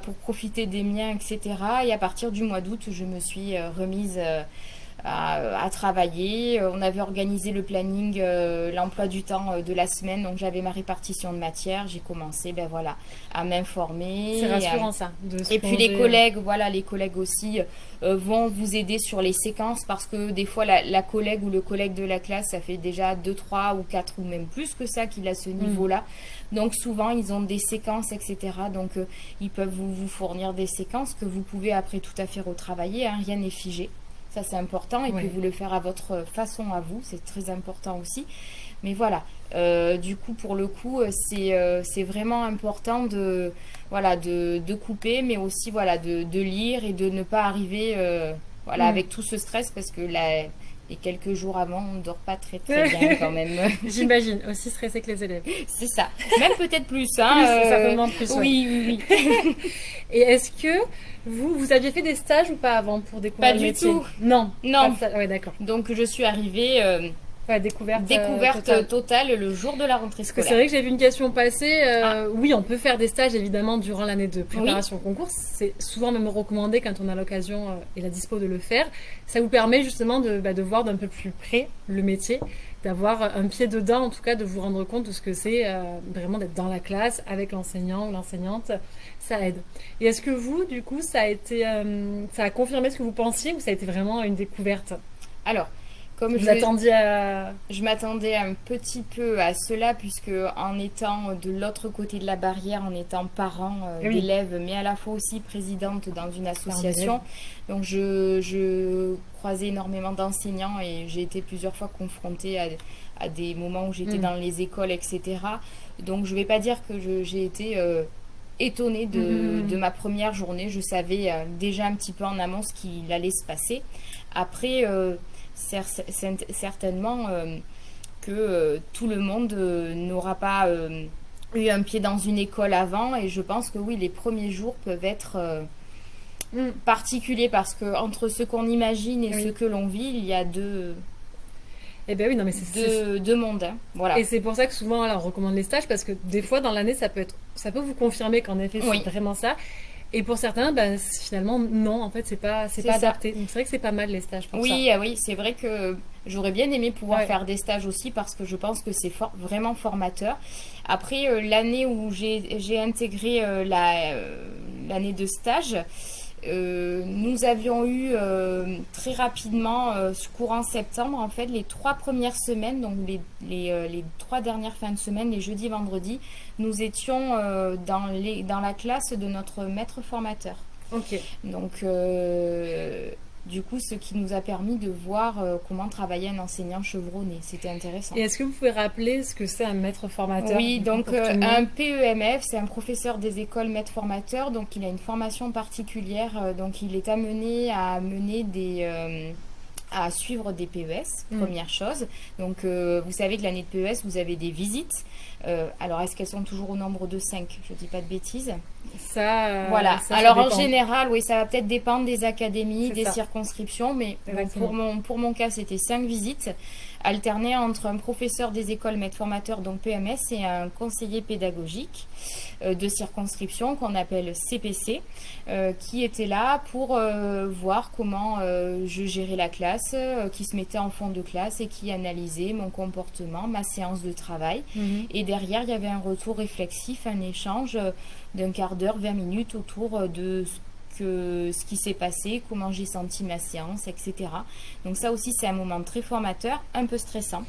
pour profiter des miens, etc. Et à partir du mois d'août, je me suis remise à, travailler. Euh, on avait organisé le planning, euh, l'emploi du temps euh, de la semaine, donc j'avais ma répartition de matière. J'ai commencé, ben voilà, à m'informer. C'est rassurant ça. et puis les collègues, voilà, les collègues aussi vont vous aider sur les séquences parce que des fois la, collègue ou le collègue de la classe, ça fait déjà 2, 3 ou 4 ou même plus que ça qu'il a ce mm. niveau-là. Donc souvent ils ont des séquences, etc. Donc ils peuvent vous, vous, fournir des séquences que vous pouvez après tout à fait retravailler. Hein. rien n'est figé. Ça, c'est important. Et puis, vous le faire à votre façon à vous. C'est très important aussi. Mais voilà. Euh, du coup, pour le coup, euh, euh, c'est vraiment important de, voilà, de, de, couper, mais aussi voilà, de, de, lire et de ne pas arriver voilà, mm. avec tout ce stress parce que la, et quelques jours avant, on ne dort pas très très bien quand même. J'imagine, aussi stressé que les élèves. C'est ça. Même peut-être plus. Hein, plus certainement plus. Oui, oui, oui. et est-ce que vous, vous aviez fait des stages ou pas avant pour découvrir pas le métier? Pas du tout. Non. Non. Ouais, d'accord. Donc je suis arrivée. Euh, découverte, euh, découverte totale. le jour de la rentrée scolaire. C'est vrai que j'ai vu une question passer. Euh, ah. Oui, on peut faire des stages évidemment durant l'année de préparation au concours. C'est souvent même recommandé quand on a l'occasion et la dispo de le faire. Ça vous permet justement de, bah, de voir d'un peu plus près le métier, d'avoir un pied dedans, en tout cas de vous rendre compte de ce que c'est vraiment d'être dans la classe avec l'enseignant ou l'enseignante ça aide. Et est-ce que vous, du coup, ça a été, euh, ça a confirmé ce que vous pensiez ou ça a été vraiment une découverte? Alors, comme vous je attendiez à... Je m'attendais un petit peu à cela puisque en étant de l'autre côté de la barrière, en étant parent euh, d'élèves, mais à la fois aussi présidente dans une association, donc je, je croisais énormément d'enseignants et j'ai été plusieurs fois confrontée à, à des moments où j'étais mm. dans les écoles, etc. Donc je ne vais pas dire que j'ai été... Euh, étonnée mhm. de, ma première journée. Je savais euh, déjà un petit peu en amont ce qu'il allait se passer. Après, euh, certainement que tout le monde n'aura pas eu un pied dans une école avant et je pense que oui, les premiers jours peuvent être mm. particuliers parce que entre ce qu'on imagine et ce que l'on vit, il y a deux eh bien oui, non mais c'est deux, mondes, hein. voilà. Et c'est pour ça que souvent, on recommande les stages parce que des fois dans l'année, ça peut être, ça peut vous confirmer qu'en effet c'est vraiment ça. Et pour certains, ben, finalement, non, en fait, c'est pas, c'est pas adapté. Donc c'est vrai que c'est pas mal les stages. Pour oui, ça. Ah oui, c'est vrai que j'aurais bien aimé pouvoir faire des stages aussi parce que je pense que c'est vraiment formateur. Après euh, l'année où j'ai intégré euh, euh, l'année de stage. Euh, nous avions eu euh, très rapidement, euh, courant septembre, en fait, les trois premières semaines, donc les, les, les trois dernières fins de semaine, les jeudis, vendredis, nous étions dans, les, dans la classe de notre maître formateur. Ok. Donc, du coup, ce qui nous a permis de voir euh, comment travailler un enseignant chevronné. C'était intéressant. Et est-ce que vous pouvez rappeler ce que c'est un maître formateur Oui, donc euh, un PEMF, c'est un professeur des écoles maître formateur. Donc il a une formation particulière. Euh, donc il est amené à mener des à suivre des PES, mm. première chose. Donc, vous savez que l'année de PES, vous avez des visites. Alors, est-ce qu'elles sont toujours au nombre de 5 Je ne dis pas de bêtises. Ça, euh, voilà. Alors en général, oui, ça va peut-être dépendre des académies, des circonscriptions, mais pour mon pour mon cas, c'était cinq visites alterné entre un professeur des écoles maître formateur, donc PMS, et un conseiller pédagogique euh, de circonscription qu'on appelle CPC, euh, qui était là pour euh, voir comment je gérais la classe, qui se mettait en fond de classe et qui analysait mon comportement, ma séance de travail. Mhm. Et derrière, il y avait un retour réflexif, un échange d'un quart d'heure, 20 minutes autour de que ce qui s'est passé, comment j'ai senti ma séance, etc. Donc ça aussi c'est un moment très formateur, un peu stressant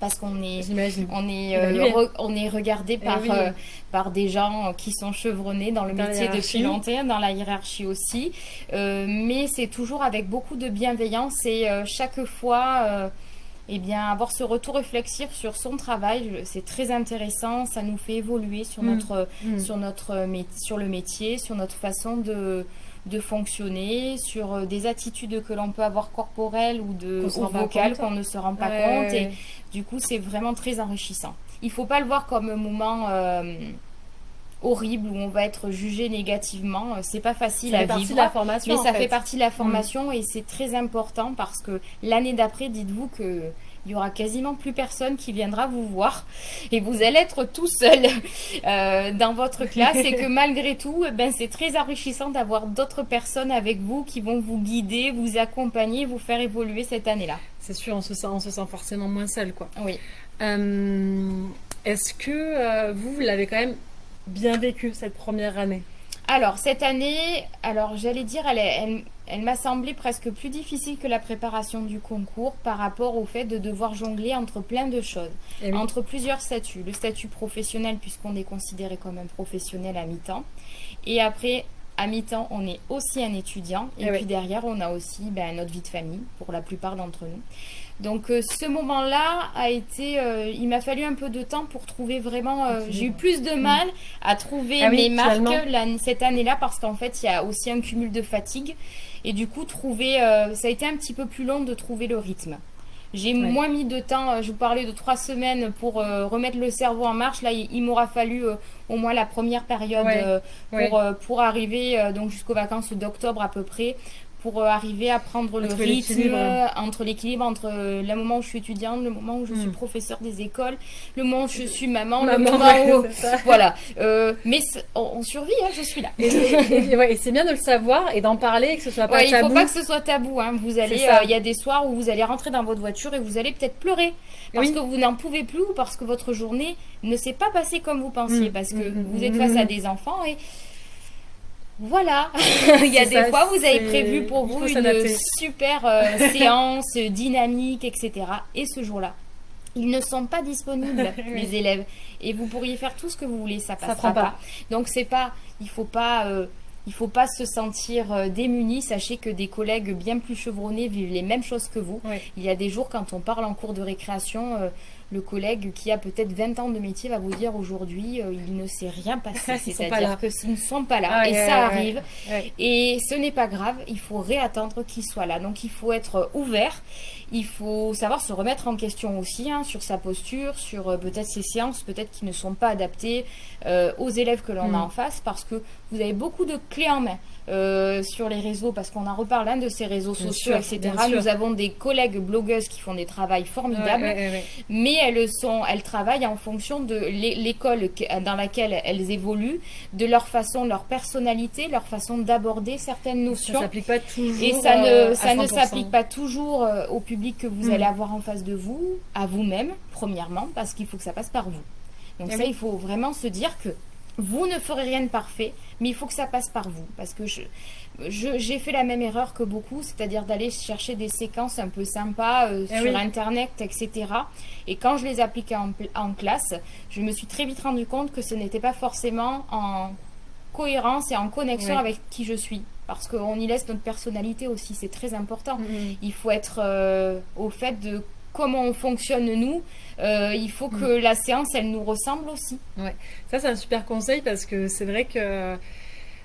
parce qu'on est on est euh, on est regardé eh par euh, par des gens qui sont chevronnés dans le métier de longtemps dans la hiérarchie aussi. Euh, mais c'est toujours avec beaucoup de bienveillance et chaque fois eh bien, avoir ce retour réflexif sur son travail, c'est très intéressant. Ça nous fait évoluer sur mm. notre, mm. sur notre, sur le métier, sur notre façon de, de fonctionner, sur euh, des attitudes que l'on peut avoir corporelles ou de vocales qu'on ne se rend pas compte. Et du coup, c'est vraiment très enrichissant. Il faut pas le voir comme un moment euh, horrible où on va être jugé négativement. C'est pas facile à vivre. la formation, mais ça fait. partie de la formation et c'est très important parce que l'année d'après, dites-vous que il y aura quasiment plus personne qui viendra vous voir et vous allez être tout seul euh, dans votre classe et que malgré tout, eh ben, c'est très enrichissant d'avoir d'autres personnes avec vous qui vont vous guider, vous accompagner, vous faire évoluer cette année-là. C'est sûr, on se sent, on se sent forcément moins seul, quoi. Oui. Euh, est-ce que euh, vous, vous l'avez quand même bien vécu cette première année alors, cette année, alors j'allais dire, elle, elle, m'a semblé presque plus difficile que la préparation du concours par rapport au fait de devoir jongler entre plein de choses, eh entre plusieurs statuts. Le statut professionnel, puisqu'on est considéré comme un professionnel à mi-temps. Et après, à mi-temps, on est aussi un étudiant. Et, eh puis derrière, on a aussi ben, notre vie de famille, pour la plupart d'entre nous. Donc euh, ce moment-là a été, euh, il m'a fallu un peu de temps pour trouver vraiment. Euh, j'ai eu plus de mal à trouver ah mes marques cette année-là parce qu'en fait il y a aussi un cumul de fatigue. Et du coup trouver, ça a été un petit peu plus long de trouver le rythme. J'ai moins mis de temps, je vous parlais de trois semaines pour remettre le cerveau en marche. Là, il, m'aura fallu au moins la première période pour, pour arriver donc jusqu'aux vacances d'octobre à peu près pour euh, arriver à prendre le rythme entre l'équilibre entre euh, le moment où je suis étudiante, le moment où je suis hmm. professeur des écoles, le moment où je suis maman, le moment où voilà. Euh, mais on, survit, hein, je suis là. Et, c'est bien de le savoir et d'en parler, que ce soit pas tabou. Il faut pas que ce soit tabou. Hein. Vous allez, il y a des soirs où vous allez rentrer dans votre voiture et vous allez peut-être pleurer parce que vous n'en pouvez plus ou parce que votre journée ne s'est pas passée comme vous pensiez, hmm. parce que hmm, vous êtes face à des enfants et voilà, il y a des fois vous avez prévu pour vous une super euh, séance dynamique, etc. Et ce jour-là, ils ne sont pas disponibles, les élèves. Et vous pourriez faire tout ce que vous voulez, ça passera ça pas. Donc c'est pas, il faut pas, euh, il faut pas se sentir euh, démuni. Sachez que des collègues bien plus chevronnés vivent les mêmes choses que vous. Il y a des jours quand on parle en cours de récréation le collègue qui a peut-être 20 ans de métier va vous dire aujourd'hui, euh, il ne s'est rien passé. C'est-à-dire qu'ils ne sont pas là. Ah, et ça arrive. Et ce n'est pas grave, il faut réattendre qu'ils soient là. Donc il faut être ouvert. Il faut savoir se remettre en question aussi hein, sur sa posture, sur euh, peut-être ses séances, peut-être qui ne sont pas adaptées euh, aux élèves que l'on a mm. en face, parce que vous avez beaucoup de clés en main. Euh, sur les réseaux, parce qu'on en reparle un de ces réseaux sociaux, etc. Nous avons des collègues blogueuses qui font des travails formidables, mais elles sont, elles travaillent en fonction de l'école dans laquelle elles évoluent, de leur façon, leur personnalité, leur façon d'aborder certaines notions. Ça s'applique pas toujours. Et ça ne, ça ne s'applique pas toujours au public que vous mm. allez avoir en face de vous, à vous-même, premièrement, parce qu'il faut que ça passe par vous. Donc ça, il faut vraiment se dire que vous ne ferez rien de parfait, mais il faut que ça passe par vous. Parce que j'ai je, fait la même erreur que beaucoup, c'est-à-dire d'aller chercher des séquences un peu sympas euh, eh sur Internet, etc. Et quand je les appliquais en, en, classe, je me suis très vite rendu compte que ce n'était pas forcément en cohérence et en connexion avec qui je suis. Parce qu'on y laisse notre personnalité aussi, c'est très important. Mm-hmm. Il faut être euh, au fait de comment on fonctionne nous, euh, il faut que mm. la séance, elle nous ressemble aussi. Ouais, ça c'est un super conseil parce que c'est vrai que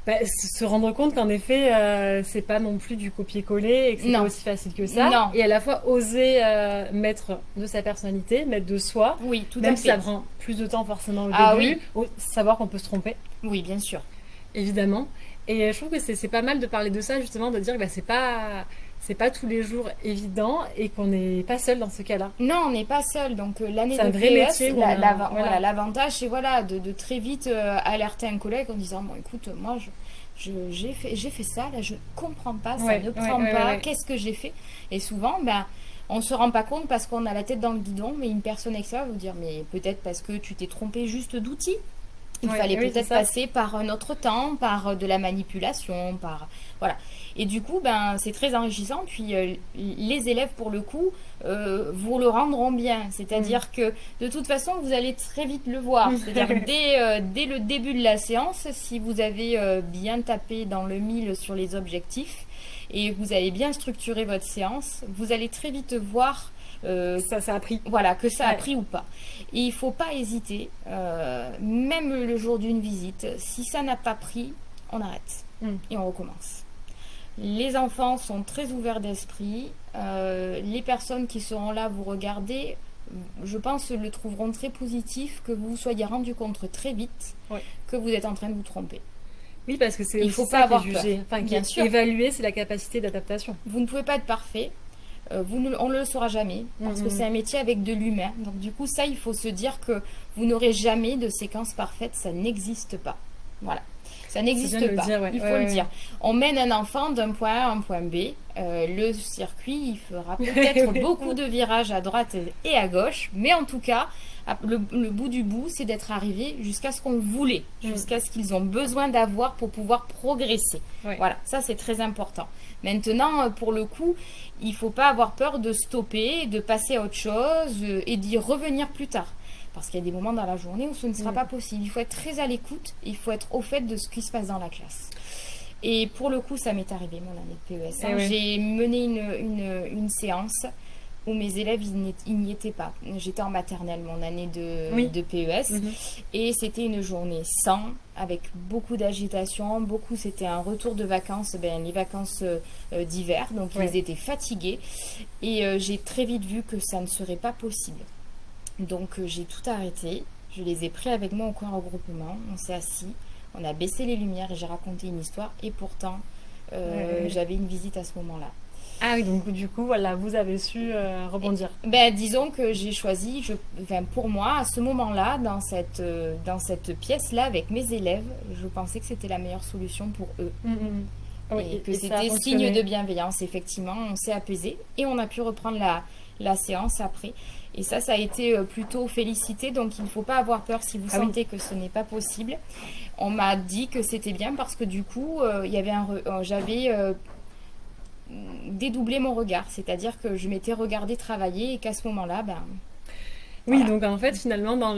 bah, se rendre compte qu'en effet, euh, c'est pas non plus du copier-coller et que c'est pas aussi facile que ça. Non. Et à la fois oser euh, mettre de sa personnalité, mettre de soi. Oui, tout même à fait. si ça prend plus de temps forcément au ah, début. Oui. Savoir qu'on peut se tromper. Oui, bien sûr. Évidemment. Et je trouve que c'est pas mal de parler de ça justement, de dire que bah, c'est pas c'est pas tous les jours évident et qu'on n'est pas seul dans ce cas-là. Non, on n'est pas seul. Donc euh, l'année de PES, voilà. l'avantage c'est voilà de, très vite euh, alerter un collègue en disant bon écoute moi je j'ai fait j'ai fait ça là je ne comprends pas ça ne prend pas qu'est-ce que j'ai fait? Et souvent ben on se rend pas compte parce qu'on a la tête dans le guidon mais une personne extérieure va vous dire mais peut-être parce que tu t'es trompé juste d'outil il fallait peut-être passer par un autre temps, par euh, de la manipulation, par voilà. Et du coup, ben c'est très enrichissant. Puis euh, les élèves, pour le coup, euh, vous le rendront bien. C'est-à-dire mm. que de toute façon, vous allez très vite le voir. C'est-à-dire dès, dès le début de la séance, si vous avez bien tapé dans le mille sur les objectifs et vous avez bien structuré votre séance, vous allez très vite voir euh, ça, ça a pris. Voilà, que ça a pris ou pas. Et il ne faut pas hésiter, euh, même le jour d'une visite, si ça n'a pas pris, on arrête hmm. et on recommence. Les enfants sont très ouverts d'esprit. Euh, les personnes qui seront là vous regarder, je pense, le trouveront très positif que vous vous soyez rendu compte très vite que vous êtes en train de vous tromper. Oui, parce que c'est il faut pas avoir jugé. Enfin, Bien sûr. Évaluer, c'est la capacité d'adaptation. Vous ne pouvez pas être parfait. Euh, vous on ne le saura jamais parce que mm-hmm. c'est un métier avec de l'humain. Donc du coup, ça, il faut se dire que vous n'aurez jamais de séquence parfaite, ça n'existe pas. Voilà. Ça n'existe pas. il faut le dire. On mène un enfant d'un point A à un point B. Euh, le circuit, il fera peut-être beaucoup de virages à droite et à gauche, mais en tout cas, le, bout du bout, c'est d'être arrivé jusqu'à ce qu'on voulait, mm. jusqu'à ce qu'ils ont besoin d'avoir pour pouvoir progresser. Voilà, ça c'est très important. Maintenant, euh, pour le coup, il ne faut pas avoir peur de stopper, de passer à autre chose euh, et d'y revenir plus tard. Parce qu'il y a des moments dans la journée où ce ne sera mm. pas possible. Il faut être très à l'écoute, il faut être au fait de ce qui se passe dans la classe. Et pour le coup, ça m'est arrivé mon année de PES. Hein. Eh J'ai mené une, séance où mes élèves, ils n'y étaient pas. J'étais en maternelle mon année de, de PES. Mhm. Et c'était une journée sans, avec beaucoup d'agitation. Beaucoup, c'était un retour de vacances, ben, les vacances euh, d'hiver. Donc, ils étaient fatigués. Et euh, j'ai très vite vu que ça ne serait pas possible. Donc, euh, j'ai tout arrêté. Je les ai pris avec moi au coin regroupement. On s'est assis. On a baissé les lumières et j'ai raconté une histoire. Et pourtant, j'avais une visite à ce moment-là. Ah oui, donc du coup, voilà, vous avez su euh, rebondir. ben, disons que j'ai choisi, je, pour moi, à ce moment-là, dans cette, euh, dans cette pièce-là, avec mes élèves, je pensais que c'était la meilleure solution pour eux. Mm, mm, mm. et que c'était signe de bienveillance, effectivement. On s'est apaisé et on a pu reprendre la, la séance après. Et ça, ça a été euh, plutôt félicité. Donc, il ne faut pas avoir peur si vous ah sentez que ce n'est pas possible. On m'a dit que c'était bien parce que du coup, il y avait un, j'avais dédoubler mon regard, c'est-à-dire que je m'étais regardé travailler et qu'à ce moment-là, ben. Oui, donc en fait, finalement, dans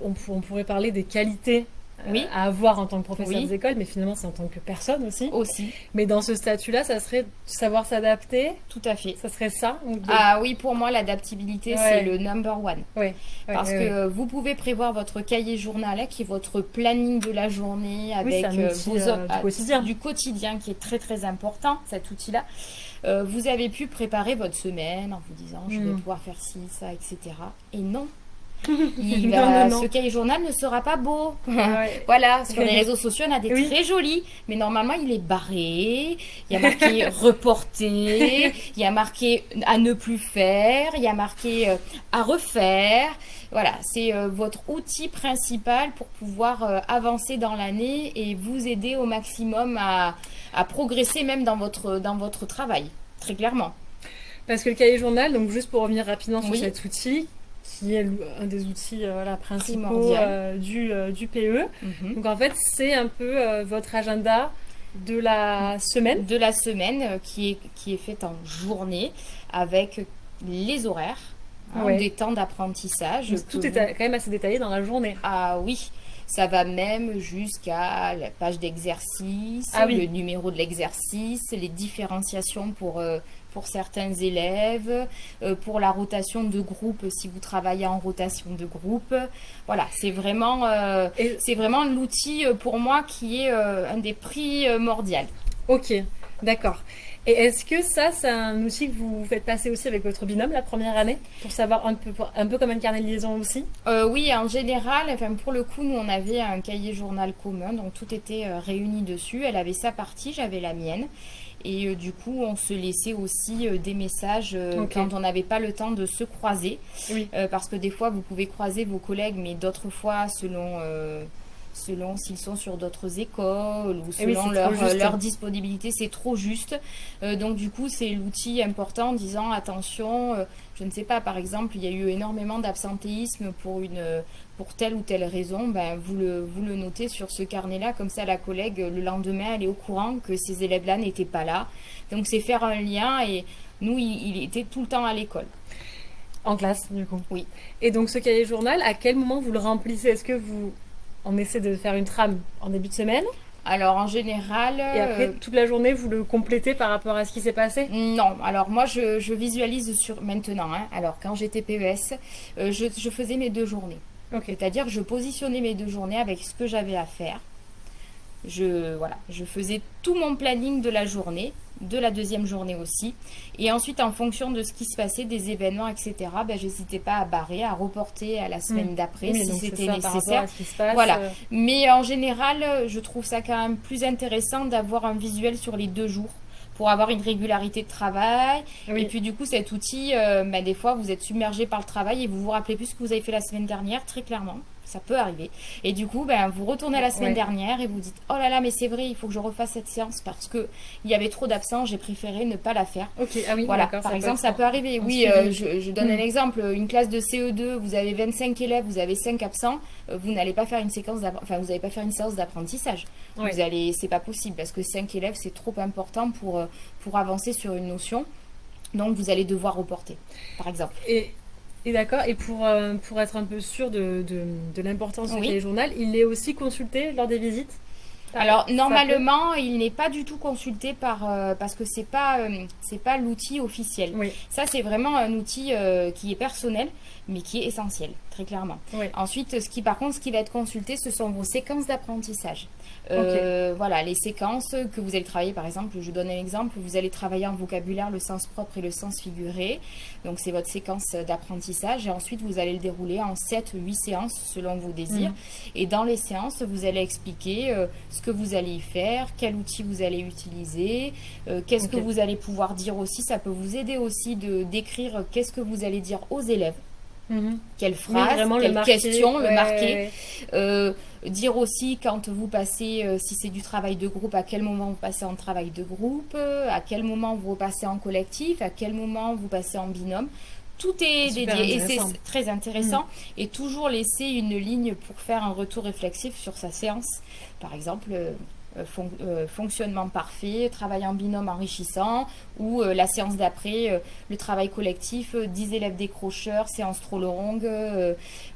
on, pourrait parler des qualités oui. à avoir en tant que professeur des écoles, mais finalement c'est en tant que personne aussi. Aussi. Mais dans ce statut-là, ça serait savoir s'adapter. Tout à fait. Ça serait ça. Ah oui, pour moi, l'adaptabilité, c'est le number one. Oui. Parce que vous pouvez prévoir votre cahier journal, hein, qui est votre planning de la journée avec euh, vos euh, du quotidien. du quotidien, qui est très très important, cet outil-là. Euh, vous avez pu préparer votre semaine en vous disant je vais hmm. pouvoir faire ci, ça, etc. Et non, ce cahier journal ne sera pas beau. voilà, sur les réseaux sociaux, on a des très jolis, mais normalement, il est barré. Il y a marqué reporter, il y a marqué à ne plus faire, il y a marqué euh, à refaire. Voilà, c'est euh, votre outil principal pour pouvoir euh, avancer dans l'année et vous aider au maximum à, progresser même dans votre, dans votre travail, très clairement. Parce que le cahier journal, donc juste pour revenir rapidement sur cet outil, qui est un des outils euh, principaux euh, du, euh, du, PE. Mhm. Donc en fait, c'est un peu votre agenda de la semaine. De la semaine qui est, qui est faite en journée avec les horaires, hein, des temps d'apprentissage. Tout est quand même assez détaillé dans la journée. Ah oui. Ça va même jusqu'à la page d'exercice, ah le numéro de l'exercice, les différenciations pour, pour certains élèves, euh, pour la rotation de groupe si vous travaillez en rotation de groupe. Voilà, c'est vraiment, euh, c'est vraiment l'outil euh, pour moi qui est un des primordiaux. Ok, d'accord. Et est-ce que ça, c'est un outil que vous faites passer aussi avec votre binôme la première année pour savoir un peu, un peu comme un carnet de liaison aussi? Oui, en général, enfin, pour le coup, nous, on avait un cahier journal commun, donc tout était réuni dessus. Elle avait sa partie, j'avais la mienne. Et euh, du coup, on se laissait aussi euh, des messages euh, quand on n'avait pas le temps de se croiser. parce que des fois, vous pouvez croiser vos collègues, mais d'autres fois, selon selon s'ils sont sur d'autres écoles ou eh selon leur, leur, disponibilité, c'est trop juste. donc du coup, c'est l'outil important en disant attention, je ne sais pas, par exemple, il y a eu énormément d'absentéisme pour une pour telle ou telle raison, ben, vous, le, vous le notez sur ce carnet-là, comme ça la collègue, le lendemain, elle est au courant que ces élèves-là n'étaient pas là. Donc c'est faire un lien et nous, il, était tout le temps à l'école. En classe, du coup Oui. Et donc ce cahier journal, à quel moment vous le remplissez? Est-ce que vous, on essaie de faire une trame en début de semaine alors en général. Et après, euh, toute la journée, vous le complétez par rapport à ce qui s'est passé Non, alors moi je, visualise sur maintenant. Hein. Alors quand j'étais PES, euh, je, je, faisais mes deux journées. C'est-à-dire que je positionnais mes deux journées avec ce que j'avais à faire. Je, voilà, je faisais tout mon planning de la journée, de la deuxième journée aussi. Et ensuite, en fonction de ce qui se passait, des événements, etc., ben, n'hésitais pas à barrer, à reporter à la semaine hmm. d'après si c'était nécessaire. voilà. Euh. Mais en général, je trouve ça quand même plus intéressant d'avoir un visuel sur les deux jours pour avoir une régularité de travail. Et puis du coup, cet outil, euh, bah, des fois, vous êtes submergé par le travail et vous vous rappelez plus ce que vous avez fait la semaine dernière, très clairement ça peut arriver. Et du coup, ben, vous retournez à la semaine dernière et vous dites Oh là là, mais c'est vrai, il faut que je refasse cette séance parce qu'il y avait trop d'absents, j'ai préféré ne pas la faire. Ok, ah oui, voilà. Par exemple, ça peut arriver. Oui, euh, je, donne un hmm. exemple une classe de CE2, vous avez 25 élèves, vous avez 5 absents, euh, vous n'allez pas faire une séquence enfin, vous n'allez pas faire une séance d'apprentissage. Vous allez, c'est pas possible parce que 5 élèves, c'est trop important pour, euh, pour avancer sur une notion. Donc, vous allez devoir reporter, par exemple. Et et d'accord. Et pour, euh, pour être un peu sûr de, de, de l'importance du journal, il est aussi consulté lors des visites? Alors normalement, il n'est pas du tout consulté par euh, parce que c'est pas euh, c'est pas l'outil officiel. Oui. Ça c'est vraiment un outil qui est personnel mais qui est essentiel très clairement. Oui. Ensuite, ce qui par contre ce qui va être consulté, ce sont vos séquences d'apprentissage. Euh, voilà, les séquences que vous allez travailler, par exemple, je donne un exemple, vous allez travailler en vocabulaire le sens propre et le sens figuré. Donc, c'est votre séquence d'apprentissage. Et ensuite, vous allez le dérouler en 7 ou 8 séances selon vos désirs. Mm. Et dans les séances, vous allez expliquer euh, ce que vous allez y faire, quel outil vous allez utiliser, euh, qu'est-ce que vous allez pouvoir dire aussi. Ça peut vous aider aussi de d'écrire qu'est-ce que vous allez dire aux élèves. Mhm. Quelle phrase, quelle question, le marquer. Euh, dire aussi quand vous passez, euh, si c'est du travail de groupe, à quel moment vous passez en travail de groupe, à quel moment vous passez en collectif, à quel moment vous passez en binôme. Tout est dédié et c'est très intéressant. Mhm. Et toujours laisser une ligne pour faire un retour réflexif sur sa séance. Par exemple, euh, fonctionnement parfait, travail en binôme enrichissant, ou la séance d'après, le travail collectif, 10 élèves décrocheurs, séance trop longue,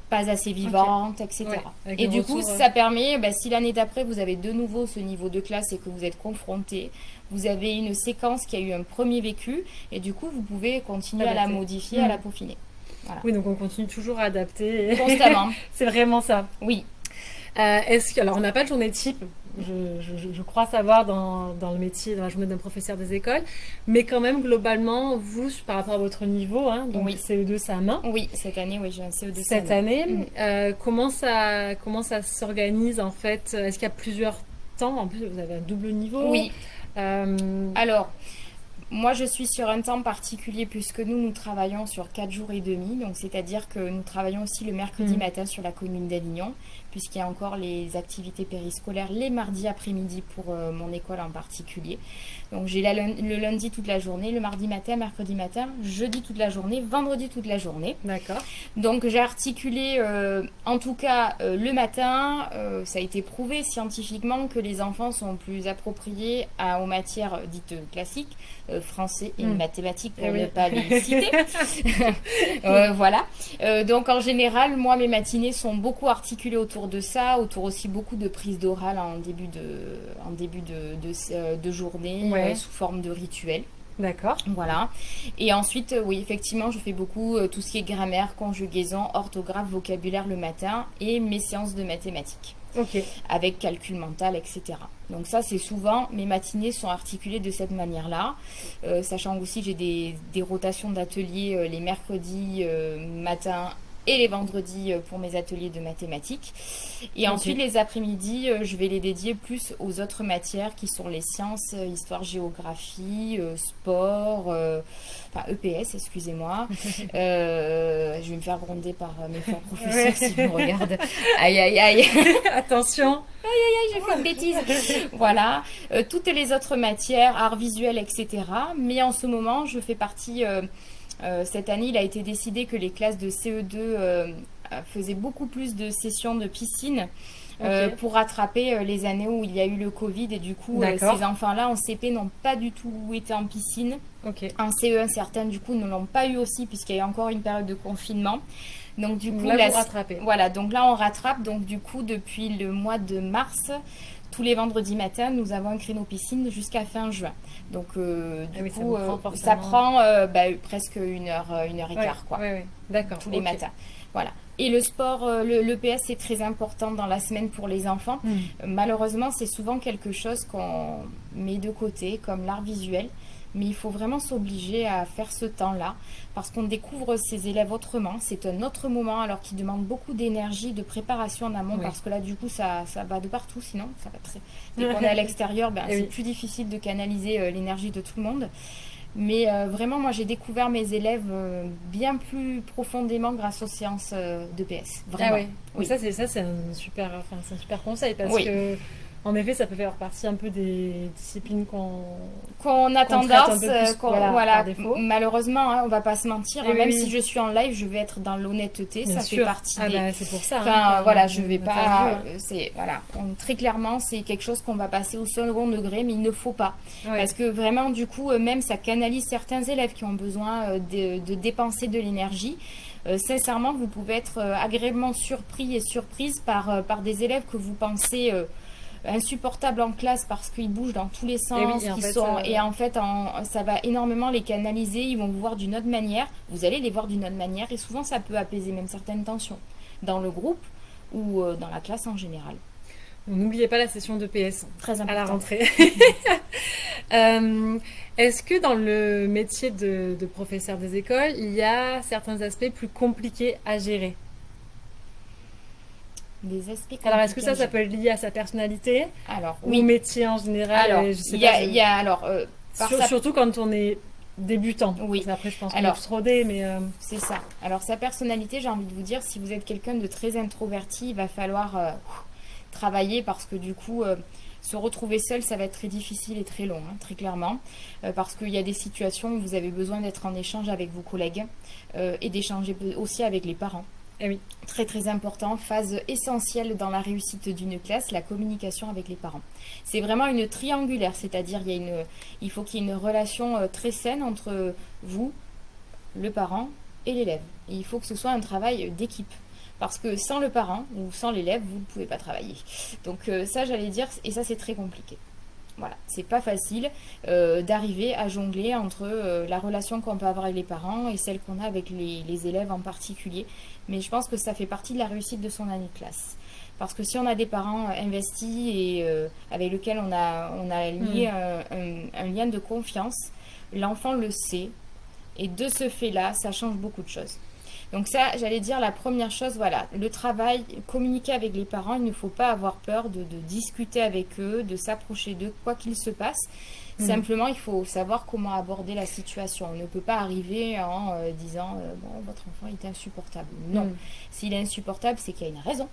pas assez vivante, etc. et du coup, ça permet, bah, si l'année d'après, vous avez de nouveau ce niveau de classe et que vous êtes confronté, vous avez une séquence qui a eu un premier vécu, et du coup, vous pouvez continuer à la modifier, à la mm. peaufiner. Oui, donc on continue toujours à adapter. Constamment. C'est vraiment ça. Oui. Euh, est-ce que, alors, on n'a pas de journée type, je, crois savoir dans, dans, le métier, dans la journée d'un professeur des écoles, mais quand même, globalement, vous, par rapport à votre niveau, hein, donc CE2, ça main. Oui, cette année, oui, j'ai un CE2 Cette année, mm. euh, comment ça, comment ça s'organise en fait? Est-ce qu'il y a plusieurs temps? En plus, vous avez un double niveau. Oui. Euh, alors, moi, je suis sur un temps particulier puisque nous, nous travaillons sur 4 jours et demi. Donc, c'est-à-dire que nous travaillons aussi le mercredi mm. matin sur la commune d'Avignon puisqu'il y a encore les activités périscolaires les mardis après-midi pour euh, mon école en particulier. Donc j'ai le lundi toute la journée, le mardi matin, mercredi matin, jeudi toute la journée, vendredi toute la journée. D'accord. Donc j'ai articulé, euh, en tout cas euh, le matin, ça a été prouvé scientifiquement que les enfants sont plus appropriés à, aux matières dites classiques, français et hmm. mathématiques pour eh ne pas les citer. voilà. donc en général, moi mes matinées sont beaucoup articulées autour de ça, autour aussi beaucoup de prises d'oral en début de, en début de, de, euh, journée, euh, sous forme de rituel. D'accord. Voilà. Et ensuite, euh, oui, effectivement, je fais beaucoup tout ce qui est grammaire, conjugaison, orthographe, vocabulaire le matin et mes séances de mathématiques. Ok. Avec calcul mental, etc. Donc ça, c'est souvent, mes matinées sont articulées de cette manière-là. sachant aussi, j'ai des, des, rotations d'ateliers les mercredis matin et les vendredis euh, pour mes ateliers de mathématiques. Et ensuite, les après-midi, euh, je vais les dédier plus aux autres matières qui sont les sciences, euh, histoire, géographie, sport, enfin EPS, excusez-moi. je vais me faire gronder par mes professeurs si vous me regardent. Aïe, aïe, aïe. Attention. Aïe, aïe, aïe, j'ai fait une bêtise. voilà. toutes les autres matières, art visuel, etc. Mais en ce moment, je fais partie cette année, il a été décidé que les classes de CE2 euh, faisaient beaucoup plus de sessions de piscine. Euh, pour rattraper les années où il y a eu le Covid et du coup ces enfants-là en CP n'ont pas du tout été en piscine. En CE1 certains du coup ne l'ont pas eu aussi puisqu'il y a eu encore une période de confinement. Donc du coup là, Voilà, donc là on rattrape. Donc du coup depuis le mois de mars, tous les vendredis matins, nous avons un créneau piscine jusqu'à fin juin. Donc, euh, du ah coup, euh, ça, prend euh, bah, presque une heure, une heure et quart, quoi. D'accord. Tous les matins. Voilà. Et le sport, le, PS, c'est très important dans la semaine pour les enfants. Hmm. Malheureusement, c'est souvent quelque chose qu'on met de côté, comme l'art visuel mais il faut vraiment s'obliger à faire ce temps-là parce qu'on découvre ses élèves autrement. C'est un autre moment alors qui demande beaucoup d'énergie, de préparation en amont parce que là du coup ça, ça va de partout sinon ça va très... Dès qu'on est à l'extérieur, ben, c'est plus difficile de canaliser euh, l'énergie de tout le monde. Mais euh, vraiment, moi, j'ai découvert mes élèves euh, bien plus profondément grâce aux séances de PS. Vraiment. Ah oui. Ça, c'est ça, c'est un super, enfin, un super conseil parce que en effet, ça peut faire partie un peu des disciplines qu'on qu'on a tendance, euh, voilà, malheureusement, hein, on va pas se mentir. Hein, même si je suis en live, je vais être dans l'honnêteté, ça fait partie. Ah bah, c'est pour ça. Enfin, voilà, je vais pas. Euh, c'est voilà, très clairement, c'est quelque chose qu'on va passer au second degré, mais il ne faut pas, parce que vraiment, du coup, euh, même ça canalise certains élèves qui ont besoin de, de dépenser de l'énergie. sincèrement, vous pouvez être agréablement surpris et surprise par, par des élèves que vous pensez insupportables en classe parce qu'ils bougent dans tous les sens. Et, en fait, sont, euh, et en fait, ça va énormément les canaliser. Ils vont vous voir d'une autre manière. Vous allez les voir d'une autre manière. Et souvent, ça peut apaiser même certaines tensions dans le groupe ou euh, dans la classe en général. N'oubliez pas la session de PS Très à la rentrée. Euh, est-ce que dans le métier de, de professeur des écoles, il y a certains aspects plus compliqués à gérer? Des aspects Alors, est-ce que ça, ça peut être lié à sa personnalité Alors, ou au métier en général Alors, il y, y, a alors euh, surtout quand on est débutant. Oui. Après, je pense se rodé, mais euh, c'est ça. Alors, sa personnalité, j'ai envie de vous dire, si vous êtes quelqu'un de très introverti, il va falloir euh, travailler parce que du coup. se retrouver seul, ça va être très difficile et très long, hein, très clairement, parce qu'il y a des situations où vous avez besoin d'être en échange avec vos collègues et d'échanger aussi avec les parents oui. Très très important, phase essentielle dans la réussite d'une classe, la communication avec les parents. C'est vraiment une triangulaire, c'est-à-dire il, il faut qu'il y ait une relation euh, très saine entre vous, le parent et l'élève. il faut que ce soit un travail d'équipe. Parce que sans le parent ou sans l'élève, vous ne pouvez pas travailler. Donc euh, ça, j'allais dire, et ça c'est très compliqué. Voilà, c'est pas facile euh, d'arriver à jongler entre euh, la relation qu'on peut avoir avec les parents et celle qu'on a avec les, élèves en particulier. Mais je pense que ça fait partie de la réussite de son année de classe. Parce que si on a des parents investis et avec lesquels on a, on a lié mm. un, lien de confiance, l'enfant le sait. Et de ce fait-là, ça change beaucoup de choses. Donc ça, j'allais dire la première chose, voilà, le travail, communiquer avec les parents, il ne faut pas avoir peur de, discuter avec eux, de s'approcher d'eux, quoi qu'il se passe. Mhm. Simplement, il faut savoir comment aborder la situation. On ne peut pas arriver en euh, disant euh, bon, votre enfant est insupportable. Non, mhm. s'il est insupportable, c'est qu'il y a une raison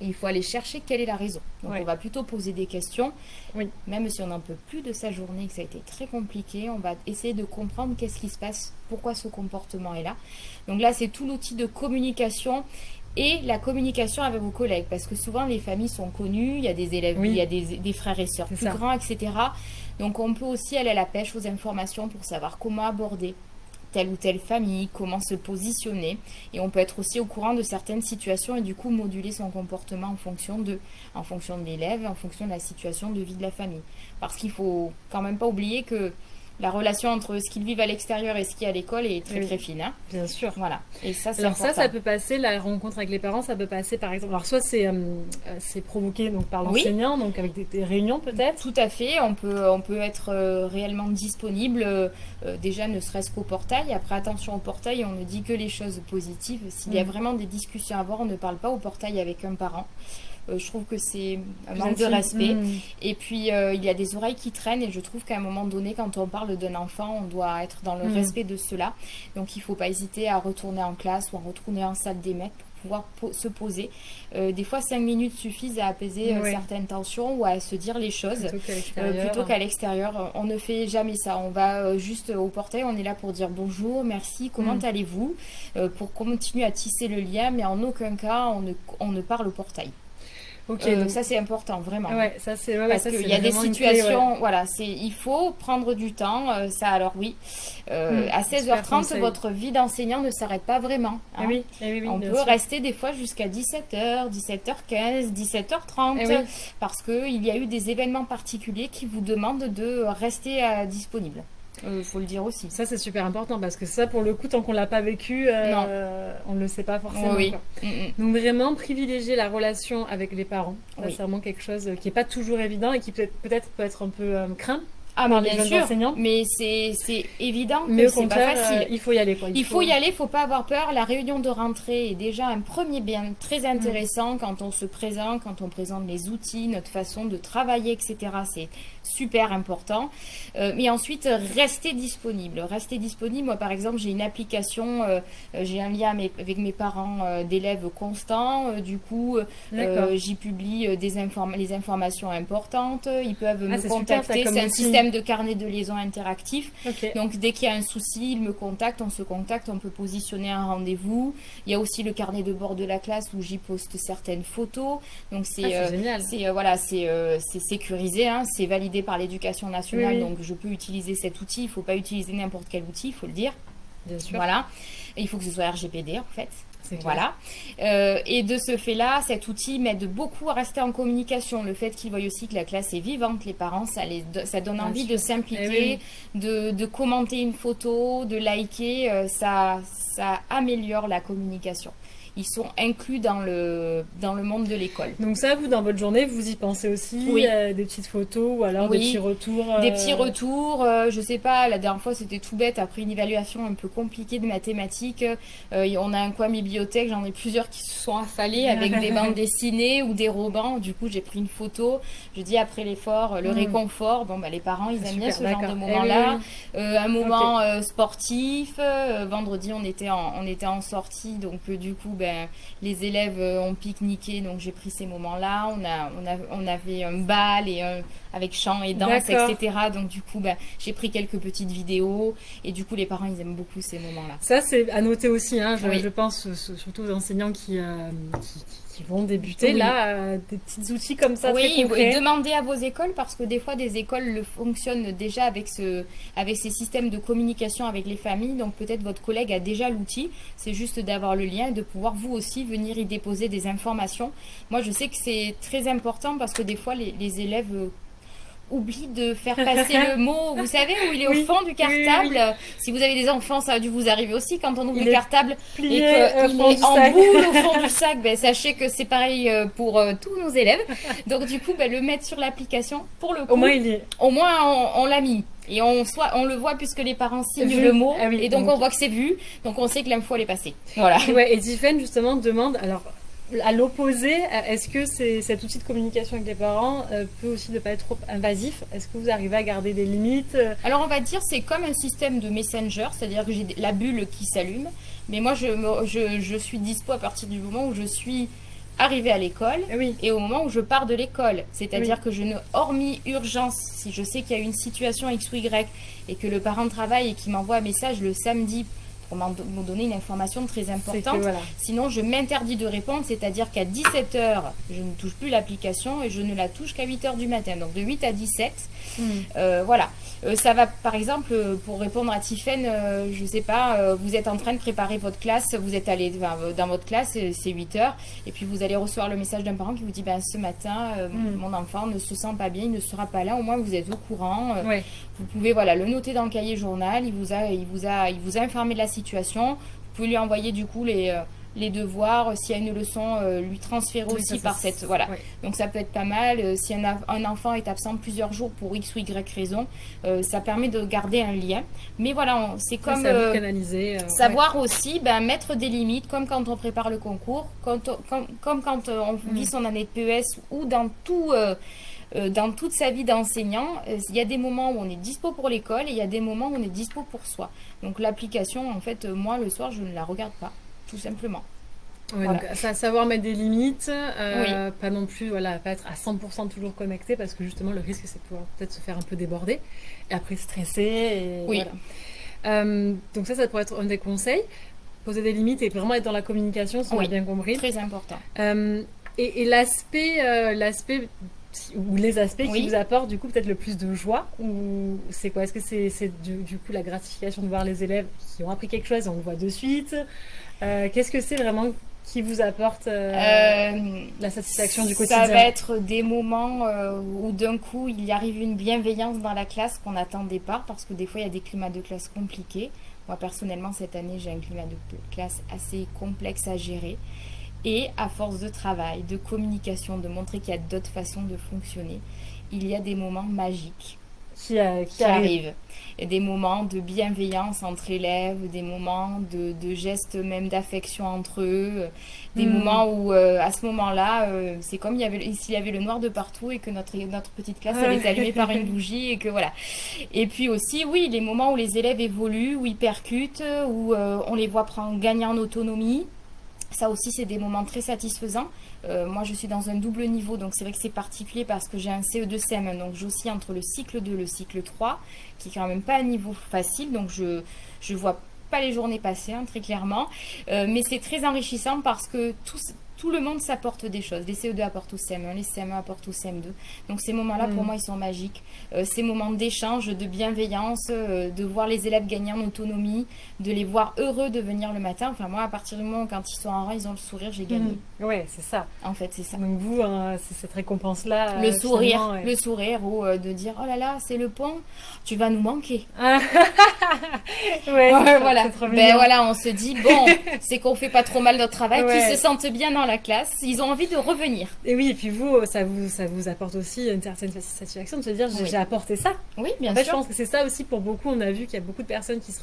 il faut aller chercher quelle est la raison. Donc on va plutôt poser des questions. Oui. Même si on n'en peut plus de sa journée, que ça a été très compliqué, on va essayer de comprendre qu'est-ce qui se passe, pourquoi ce comportement est là. Donc là, c'est tout l'outil de communication et la communication avec vos collègues. Parce que souvent, les familles sont connues, il y a des élèves, il y a des, frères et sœurs plus grands, etc. Donc on peut aussi aller à la pêche aux informations pour savoir comment aborder telle ou telle famille, comment se positionner. Et on peut être aussi au courant de certaines situations et du coup moduler son comportement en fonction de, en fonction de l'élève, en fonction de la situation de vie de la famille. Parce qu'il faut quand même pas oublier que la relation entre ce qu'ils vivent à l'extérieur et ce qui est à l'école est très très fine. Hein. Bien sûr. Voilà. Et ça, alors ça, ça peut passer la rencontre avec les parents, ça peut passer par exemple. Alors soit c'est euh, provoqué donc par l'enseignant, donc avec des, réunions peut-être. Tout à fait. On peut on peut être euh, réellement disponible euh, déjà ne serait-ce qu'au portail. Après attention au portail, on ne dit que les choses positives. S'il y a mm. vraiment des discussions à avoir, on ne parle pas au portail avec un parent. Euh, je trouve que c'est un manque de respect. Mm. Et puis, euh, il y a des oreilles qui traînent et je trouve qu'à un moment donné, quand on parle d'un enfant, on doit être dans le mm. respect de cela. Donc, il ne faut pas hésiter à retourner en classe ou à retourner en salle des maîtres pour pouvoir se poser. Euh, des fois, cinq minutes suffisent à apaiser certaines tensions ou à se dire les choses plutôt qu'à l'extérieur. on ne fait jamais ça. On va juste au portail, on est là pour dire bonjour, merci, comment mm. allez-vous, pour continuer à tisser le lien, mais en aucun cas, on ne, on ne parle au portail. Ok, euh, donc ça c'est important vraiment. Ouais, ça c'est parce qu'il y a des situations, voilà, c'est il faut prendre du temps. Euh, ça alors oui, euh, hmm, à 16h30 votre vie d'enseignant ne s'arrête pas vraiment. Hein. Eh oui, eh oui, oui, On peut rester des fois jusqu'à 17h, 17h15, 17h30 parce que il y a eu des événements particuliers qui vous demandent de rester disponible. Il euh, faut le dire aussi. Ça, c'est super important parce que ça, pour le coup, tant qu'on l'a pas vécu, euh, on ne le sait pas forcément. Oui. Mm, mm. Donc, vraiment, privilégier la relation avec les parents. C'est vraiment quelque chose qui n'est pas toujours évident et qui peut-être peut, -être, peut être un peu euh, craint ah, mais bien sûr, mais c'est évident mais que c'est pas facile. il faut y aller. Quoi. Il, faut... y aller, il faut pas avoir peur. La réunion de rentrée est déjà un premier bien très intéressant quand on se présente, quand on présente les outils, notre façon de travailler, etc. C'est super important. Euh, mais ensuite, rester disponible. Rester disponible. Moi, par exemple, j'ai une application, euh, j'ai un lien avec mes parents euh, d'élèves constants. du coup, j'y publie des les informations importantes. Ils peuvent ah, me contacter. C'est un système de carnet de liaison interactif. Donc, dès qu'il y a un souci, ils me contactent, on se contacte, on peut positionner un rendez-vous. Il y a aussi le carnet de bord de la classe où j'y poste certaines photos. Donc, c'est ah, c'est voilà, c'est sécurisé, hein, c'est validé par l'éducation nationale, donc je peux utiliser cet outil. Il ne faut pas utiliser n'importe quel outil, il faut le dire. Bien sûr. Voilà. Et il faut que ce soit RGPD en fait. Voilà. Euh, et de ce fait-là, cet outil m'aide beaucoup à rester en communication. Le fait qu'il voient aussi que la classe est vivante, les parents, ça, les, ça donne envie de s'impliquer, eh de, de, commenter une photo, de liker. Euh, ça, ça améliore la communication ils sont inclus dans le, dans le monde de l'école. Donc ça, vous, dans votre journée, vous y pensez aussi oui. Euh, des petites photos ou alors des petits retours Des petits euh, retours, euh, je sais pas, la dernière fois c'était tout bête, après une évaluation un peu compliquée de mathématiques, on a un coin bibliothèque, j'en ai plusieurs qui se sont affalés avec des bandes dessinées ou des romans, du coup j'ai pris une photo, je dis après l'effort, le hmm. réconfort, bon bah les parents ils aiment bien ce genre de moment-là, eh un moment sportif, vendredi on était en, on était en sortie, donc du coup ben, les élèves ont pique-niqué, donc j'ai pris ces moments-là. On, a, on, a, on avait un bal et avec chant et danse, etc. Donc du coup, ben, j'ai pris quelques petites vidéos et du coup, les parents, ils aiment beaucoup ces moments-là. Ça, c'est à noter aussi, hein, je, je, pense, surtout aux enseignants qui, qui vont débuter là, euh, des petits outils comme ça. Oui, très demandez à vos écoles parce que des fois des écoles le fonctionnent déjà avec ce, avec ces systèmes de communication avec les familles. Donc peut-être votre collègue a déjà l'outil. C'est juste d'avoir le lien et de pouvoir vous aussi venir y déposer des informations. Moi, je sais que c'est très important parce que des fois les, les élèves oublie de faire passer le mot, vous savez, où il est au fond du cartable. si vous avez des enfants, ça a dû vous arriver aussi quand on ouvre le cartable et qu'il est en boule au fond du sac. Ben, sachez que c'est pareil euh, pour euh, tous nos élèves. Donc du coup, ben, le mettre sur l'application, pour le coup, au moins, il est... au moins on, l'a mis. Et on, soit, on le voit puisque les parents signent le mot. Ah et donc, on voit que c'est vu. Donc on sait que l'info elle est passée. Voilà. Ouais, et Tiffen justement demande, alors à l'opposé, est-ce que cet outil de communication avec les parents euh, peut aussi ne pas être trop invasif? Est-ce que vous arrivez à garder des limites? Alors on va dire c'est comme un système de messenger, c'est-à-dire que j'ai la bulle qui s'allume, mais moi je, je, je, suis dispo à partir du moment où je suis arrivée à l'école et au moment où je pars de l'école. C'est-à-dire que je ne, hormis urgence, si je sais qu'il y a une situation X ou Y et que le parent travaille et qu'il m'envoie un message le samedi pour m'ont donné une information très importante. Sinon, je m'interdis de répondre, c'est-à-dire qu'à 17h, je ne touche plus l'application et je ne la touche qu'à 8h du matin. Donc de 8 à 17, hmm. euh, voilà. Euh, ça va, par exemple, euh, pour répondre à Tiffaine, je ne sais pas, vous êtes en train de préparer votre classe, vous êtes allé dans votre classe, c'est 8 h et puis vous allez recevoir le message d'un parent qui vous dit, ben, ce matin, hmm. mon enfant ne se sent pas bien, il ne sera pas là, au moins vous êtes au courant. Vous pouvez voilà, le noter dans le cahier journal, il vous a, il vous a, il vous a informé de la situation. Vous pouvez lui envoyer du coup les, les devoirs, s'il y a une leçon, euh, lui transférer aussi par cette. Voilà. Donc ça peut être pas mal. Euh, si un, un, enfant est absent plusieurs jours pour X ou Y raison, ça permet de garder un lien. Mais voilà, c'est comme. savoir aussi ben, mettre des limites, comme quand on prépare le concours, quand comme, comme, quand on vit mm. son année de PES ou dans tout. dans toute sa vie d'enseignant, il y a des moments où on est dispo pour l'école et il y a des moments où on est dispo pour soi. Donc l'application, en fait, euh, moi, le soir, je ne la regarde pas, tout simplement. donc, savoir mettre des limites, euh, pas non plus, voilà, pas être à 100% toujours connecté parce que justement le risque c'est de pouvoir peut-être se faire un peu déborder et après stresser. Et, oui. Euh, donc ça, ça pourrait être un des conseils. Poser des limites et vraiment être dans la communication, si on a bien compris. Très important. et, et l'aspect, l'aspect ou les aspects qui vous apportent du coup peut-être le plus de joie ou c'est quoi? Est-ce que c'est du, coup la gratification de voir les élèves qui ont appris quelque chose et on le voit de suite? Euh, Qu'est-ce que c'est vraiment qui vous apporte euh, euh, la satisfaction du quotidien Ça va être des moments où d'un coup il y arrive une bienveillance dans la classe qu'on n'attendait pas parce que des fois il y a des climats de classe compliqués. Moi personnellement cette année j'ai un climat de classe assez complexe à gérer. Et à force de travail, de communication, de montrer qu'il y a d'autres façons de fonctionner, il y a des moments magiques qui, euh, arrivent. Et des moments de bienveillance entre élèves, des moments de, gestes même d'affection entre eux, des hmm. moments où euh, à ce moment-là, euh, c'est comme il y avait, s'il y avait le noir de partout et que notre, notre petite classe elle est allumée par une bougie et que voilà. Et puis aussi, oui, les moments où les élèves évoluent, où ils percutent, où on les voit prendre, gagner en autonomie. Ça aussi, c'est des moments très satisfaisants. Euh, moi, je suis dans un double niveau, donc c'est vrai que c'est particulier parce que j'ai un CE2 CM1, donc j'oscille entre le cycle 2 et le cycle 3, qui est quand même pas un niveau facile, donc je ne vois pas les journées passer, hein, très clairement. Euh, mais c'est très enrichissant parce que tout, tout le monde s'apporte des choses. Les CE2 apportent au CM1, les CM1 apportent au CM2. Donc ces moments-là, pour mm. moi, ils sont magiques. Euh, ces moments d'échange, de bienveillance, euh, de voir les élèves gagner en autonomie, de les voir heureux de venir le matin. Enfin, moi, à partir du moment où quand ils sont en rang, ils ont le sourire, j'ai gagné. Mm. Oui, c'est ça. En fait, c'est ça. Donc vous, hein, c'est cette récompense-là. Le sourire, le sourire, ou de dire, oh là là, c'est le pont, tu vas nous manquer. ouais, voilà. Ben voilà, on se dit, bon, c'est qu'on fait pas trop mal notre travail, qu'ils se sentent bien dans la classe, ils ont envie de revenir. Et oui, et puis vous, ça vous, ça vous apporte aussi une certaine satisfaction de se dire j'ai apporté ça. Oui, bien sûr. Je pense que c'est ça aussi pour beaucoup. On a vu qu'il y a beaucoup de personnes qui se,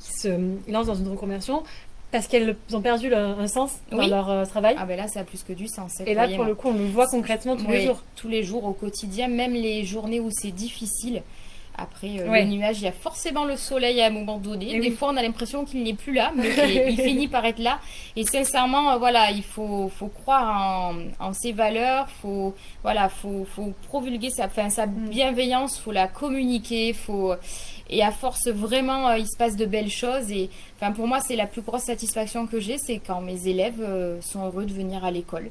qui se lancent dans une reconversion parce qu'elles ont perdu un sens dans leur euh, travail. Ah ben là, ça a plus que du sens. Et là, pour le coup, on le voit concrètement tous les jours. Tous les jours, au quotidien, même les journées où c'est difficile Après, euh, le nuage, il y a forcément le soleil à un moment donné. Des fois, on a l'impression qu'il n'est plus là, mais il finit par être là. Et sincèrement, euh, voilà, il faut, faut croire en, ses valeurs, faut, voilà, faut, faut promulguer sa, enfin, sa mm. bienveillance, faut la communiquer, faut et à force vraiment, euh, il se passe de belles choses. Et enfin, pour moi, c'est la plus grosse satisfaction que j'ai, c'est quand mes élèves sont heureux de venir à l'école.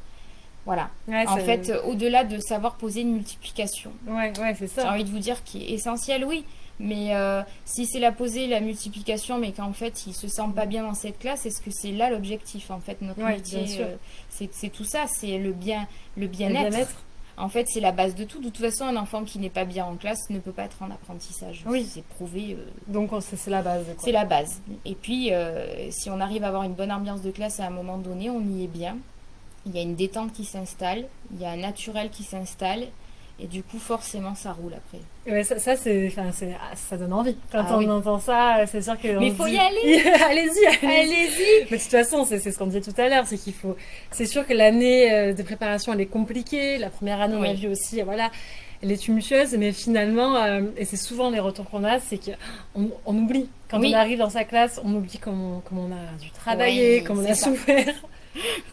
Voilà. en fait, au-delà de savoir poser une multiplication. Ouais, ouais, c'est ça. J'ai envie de vous dire qui est essentiel, oui. Mais euh, si c'est la poser, la multiplication, mais qu'en fait, ils se sentent pas bien dans cette classe, est-ce que c'est là l'objectif En fait, notre métier, euh, c'est tout ça, c'est le bien, le bien-être. en fait, c'est la base de tout. De toute façon, un enfant qui n'est pas bien en classe ne peut pas être en apprentissage. Oui. C'est prouvé. Euh, Donc, c'est la base. C'est la base. Et puis, si on arrive à avoir une bonne ambiance de classe à un moment donné, on y est bien il y a une détente qui s'installe, il y a un naturel qui s'installe, et du coup, forcément, ça roule après. Ouais, ça, ça, c'est, ah, ça donne envie. Quand ah on entend ça, c'est sûr que. Mais il faut y aller Allez-y Allez-y Mais de toute façon, c'est, ce qu'on disait tout à l'heure, c'est qu'il faut. C'est sûr que l'année euh, de préparation, elle est compliquée. La première année, on a vu aussi, voilà, elle est tumultueuse, mais finalement, euh, et c'est souvent les retours qu'on a, c'est qu'on on oublie. Quand on arrive dans sa classe, on oublie comment, comment on a dû travailler, comment on a souffert.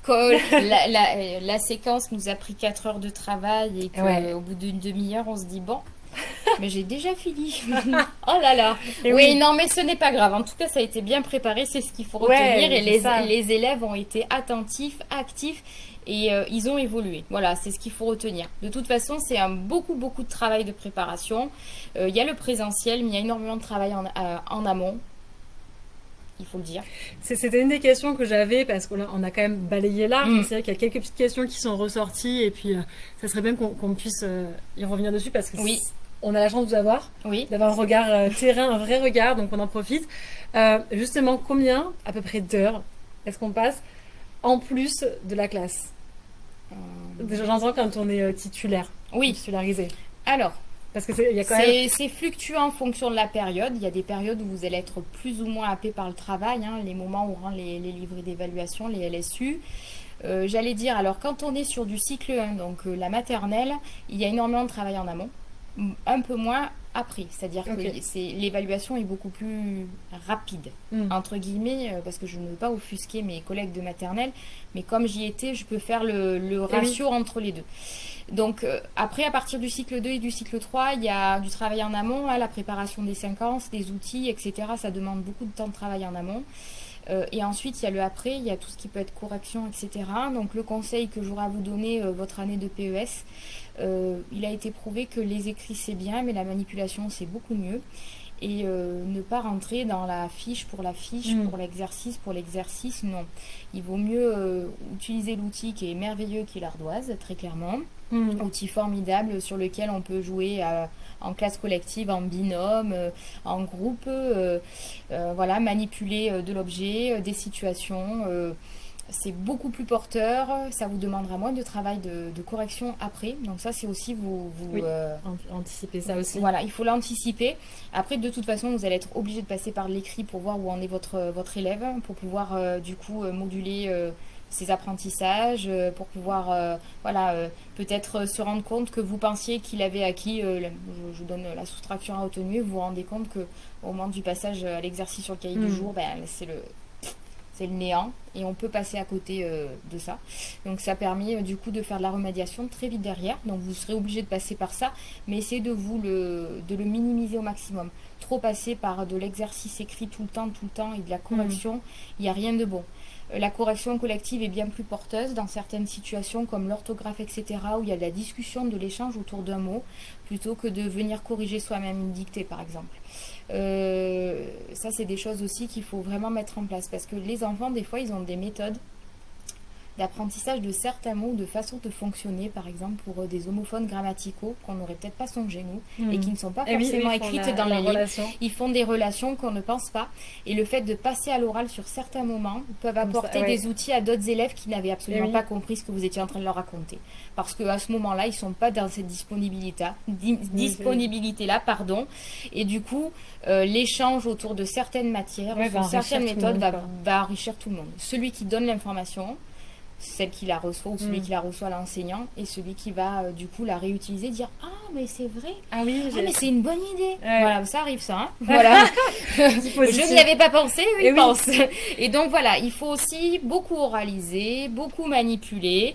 La, la, la, séquence nous a pris 4 heures de travail et qu'au bout d'une demi-heure, on se dit bon, mais j'ai déjà fini. oh là là. oui, non, mais ce n'est pas grave. En tout cas, ça a été bien préparé, c'est ce qu'il faut retenir. et les, les, élèves ont été attentifs, actifs et euh, ils ont évolué. Voilà, c'est ce qu'il faut retenir. De toute façon, c'est un beaucoup, beaucoup de travail de préparation. Euh, il y a le présentiel, mais il y a énormément de travail en, euh, en amont il faut le dire. C'était une des questions que j'avais parce qu'on a, quand même balayé là. Mm. C'est vrai qu'il y a quelques petites questions qui sont ressorties et puis euh, ça serait bien qu'on puisse euh, y revenir dessus parce que oui. on a la chance de vous avoir, oui. d'avoir un regard euh, terrain, un vrai regard, donc on en profite. justement, combien à peu près d'heures est-ce qu'on passe en plus de la classe? J'entends quand on est titulaire, oui. titularisé. Alors, parce que c'est C'est fluctuant en fonction de la période. Il y a des périodes où vous allez être plus ou moins happé par le travail, hein, les moments où on rend les, les livrets d'évaluation, les LSU. Euh, j'allais dire, alors quand on est sur du cycle 1, donc euh, la maternelle, il y a énormément de travail en amont, un peu moins après. C'est-à-dire que l'évaluation est beaucoup plus rapide, hmm. entre guillemets, euh, parce que je ne veux pas offusquer mes collègues de maternelle, mais comme j'y étais, je peux faire le, le eh ratio entre les deux. Donc euh, après, à partir du cycle 2 et du cycle 3, il y a du travail en amont, hein, la préparation des séquences, des outils, etc. Ça demande beaucoup de temps de travail en amont. Euh, et ensuite, il y a le après, il y a tout ce qui peut être correction, etc. Donc le conseil que j'aurai à vous donner euh, votre année de PES, il a été prouvé que les écrits c'est bien, mais la manipulation c'est beaucoup mieux et euh, ne pas rentrer dans la fiche pour la fiche, mm. pour l'exercice, pour l'exercice, non. Il vaut mieux euh, utiliser l'outil qui est merveilleux, qui est l'ardoise, très clairement. Mm. Outil formidable sur lequel on peut jouer euh, en classe collective, en binôme, en groupe, voilà, manipuler de l'objet, des situations c'est beaucoup plus porteur, ça vous demandera moins de travail de, correction après. Donc ça, c'est aussi vous... vous euh, anticiper ça aussi. Voilà, il faut l'anticiper. Après, de toute façon, vous allez être obligé de passer par l'écrit pour voir où en est votre, votre élève, pour pouvoir euh, du coup euh, moduler ses apprentissages, pour pouvoir voilà, peut-être se rendre compte que vous pensiez qu'il avait acquis, je, je, donne la soustraction à retenue, vous vous rendez compte que au moment du passage à l'exercice sur le cahier du mm. jour, ben, c'est le c'est le néant et on peut passer à côté euh, de ça. Donc ça permet euh, du coup de faire de la remédiation très vite derrière. Donc vous serez obligé de passer par ça, mais essayez de vous le, de le minimiser au maximum. Trop passer par de l'exercice écrit tout le temps, tout le temps et de la correction, il n'y a rien de bon. Euh, la correction collective est bien plus porteuse dans certaines situations comme l'orthographe, etc., où il y a de la discussion, de l'échange autour d'un mot, plutôt que de venir corriger soi-même une dictée, par exemple. Euh, ça, c'est des choses aussi qu'il faut vraiment mettre en place parce que les enfants, des fois, ils ont des méthodes d'apprentissage de certains mots, de façon de fonctionner, par exemple pour euh, des homophones grammaticaux qu'on n'aurait peut-être pas songé nous et hmm. qui ne sont pas eh forcément écrites dans la les livres. Ils font des relations qu'on ne pense pas et le fait de passer à l'oral sur certains moments peuvent apporter des outils à d'autres élèves qui n'avaient absolument eh pas compris ce que vous étiez en train de leur raconter. Parce qu'à ce moment-là, ils sont pas dans cette disponibilité, disponibilité là, pardon, et du coup, euh, l'échange autour de certaines matières, certaines méthodes va, va enrichir tout le monde. Celui qui donne l'information, celle qui la reçoit ou celui mm. qui la reçoit l'enseignant et celui qui va euh, du coup la réutiliser dire ah mais c'est vrai. Ah oui, Ah, mais c'est une bonne idée. Ouais. Voilà, ça arrive ça. hein. Voilà. Je n'y avais pas pensé, oui, Et oui. pense. Et donc voilà, il faut aussi beaucoup oraliser, beaucoup manipuler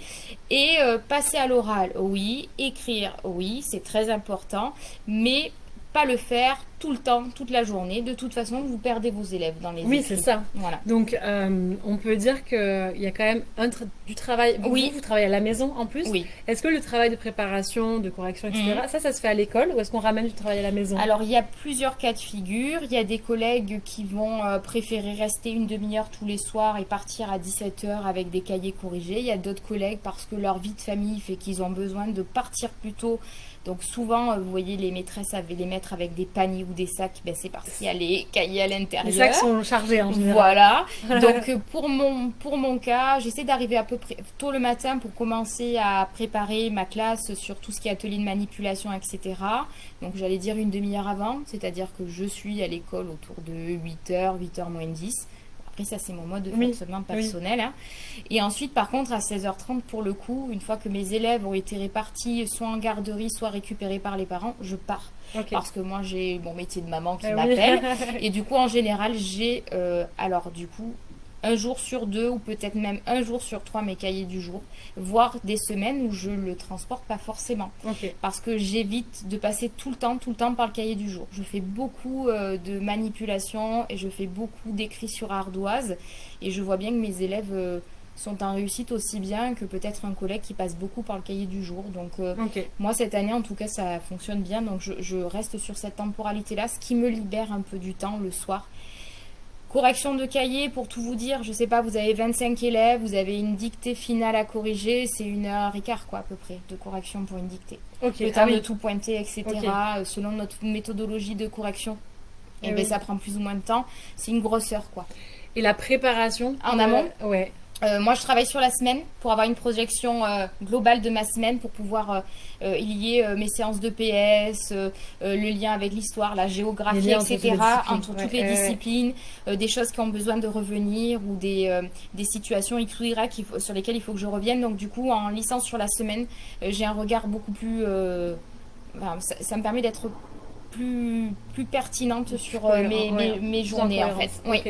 et euh, passer à l'oral, oui, écrire, oui, c'est très important, mais pas le faire tout le temps, toute la journée. De toute façon, vous perdez vos élèves dans les Oui, c'est ça. Voilà. Donc, euh, on peut dire qu'il y a quand même un tra- du travail. Vous, Oui. Vous travaillez à la maison en plus. Oui. Est-ce que le travail de préparation, de correction, etc., ça, ça se fait à l'école ou est-ce qu'on ramène du travail à la maison? Alors, il y a plusieurs cas de figure. Il y a des collègues qui vont euh, préférer rester une demi-heure tous les soirs et partir à 17h avec des cahiers corrigés. Il y a d'autres collègues parce que leur vie de famille fait qu'ils ont besoin de partir plus tôt. Donc, souvent, euh, vous voyez, les maîtresses avaient les mettre avec des paniers ou des sacs. Ben, c'est parce qu'il y a les cahiers à Les l'intérieur. sacs sont chargés en général. Voilà. Donc euh, pour mon pour mon cas, j'essaie d'arriver à peu près tôt le matin pour commencer à préparer ma classe sur tout ce qui est atelier de manipulation, etc. Donc j'allais dire une demi-heure avant, c'est-à-dire que je suis à l'école autour de 8h, 8h moins 10. Ça c'est mon mode de Oui, fonctionnement personnel. hein. Et ensuite par contre à 16h30 pour le coup, une fois que mes élèves ont été répartis soit en garderie, soit récupérés par les parents, je pars. Parce que moi j'ai mon métier de maman qui Ah oui. m'appelle. Et du coup, en général, j'ai, euh, alors du coup, un jour sur deux ou peut-être même un jour sur trois mes cahiers du jour, voire des semaines où je le transporte pas forcément. Parce que j'évite de passer tout le temps, tout le temps par le cahier du jour. Je fais beaucoup euh, de manipulation et je fais beaucoup d'écrits sur ardoise. Et je vois bien que mes élèves euh, sont en réussite aussi bien que peut-être un collègue qui passe beaucoup par le cahier du jour. Donc euh, moi, cette année, en tout cas, ça fonctionne bien. Donc, je, je reste sur cette temporalité-là, ce qui me libère un peu du temps le soir. Correction de cahier, pour tout vous dire, je sais pas, vous avez 25 élèves, vous avez une dictée finale à corriger, c'est une heure et quart, quoi, à peu près, de correction pour une dictée. Ok. Le Ah temps oui. de tout pointer, etc. Euh, Selon notre méthodologie de correction, et Eh ben, oui. ça prend plus ou moins de temps. C'est une grosse heure, quoi. Et la préparation En euh, amont Ouais. Euh, moi, je travaille sur la semaine pour avoir une projection euh, globale de ma semaine pour pouvoir euh, lier mes séances de PS, le lien avec l'histoire, la géographie, Les liens entre etc. toutes les disciplines. entre Ouais, toutes les disciplines, des choses qui ont besoin de revenir ou des, des situations X ou Y sur lesquelles il faut que je revienne. Donc, du coup, en licence sur la semaine, j'ai un regard beaucoup plus. enfin, ça, ça me permet d'être plus, plus pertinente sur euh, mes, ouais. mes, mes Plus journées en fait. Oui.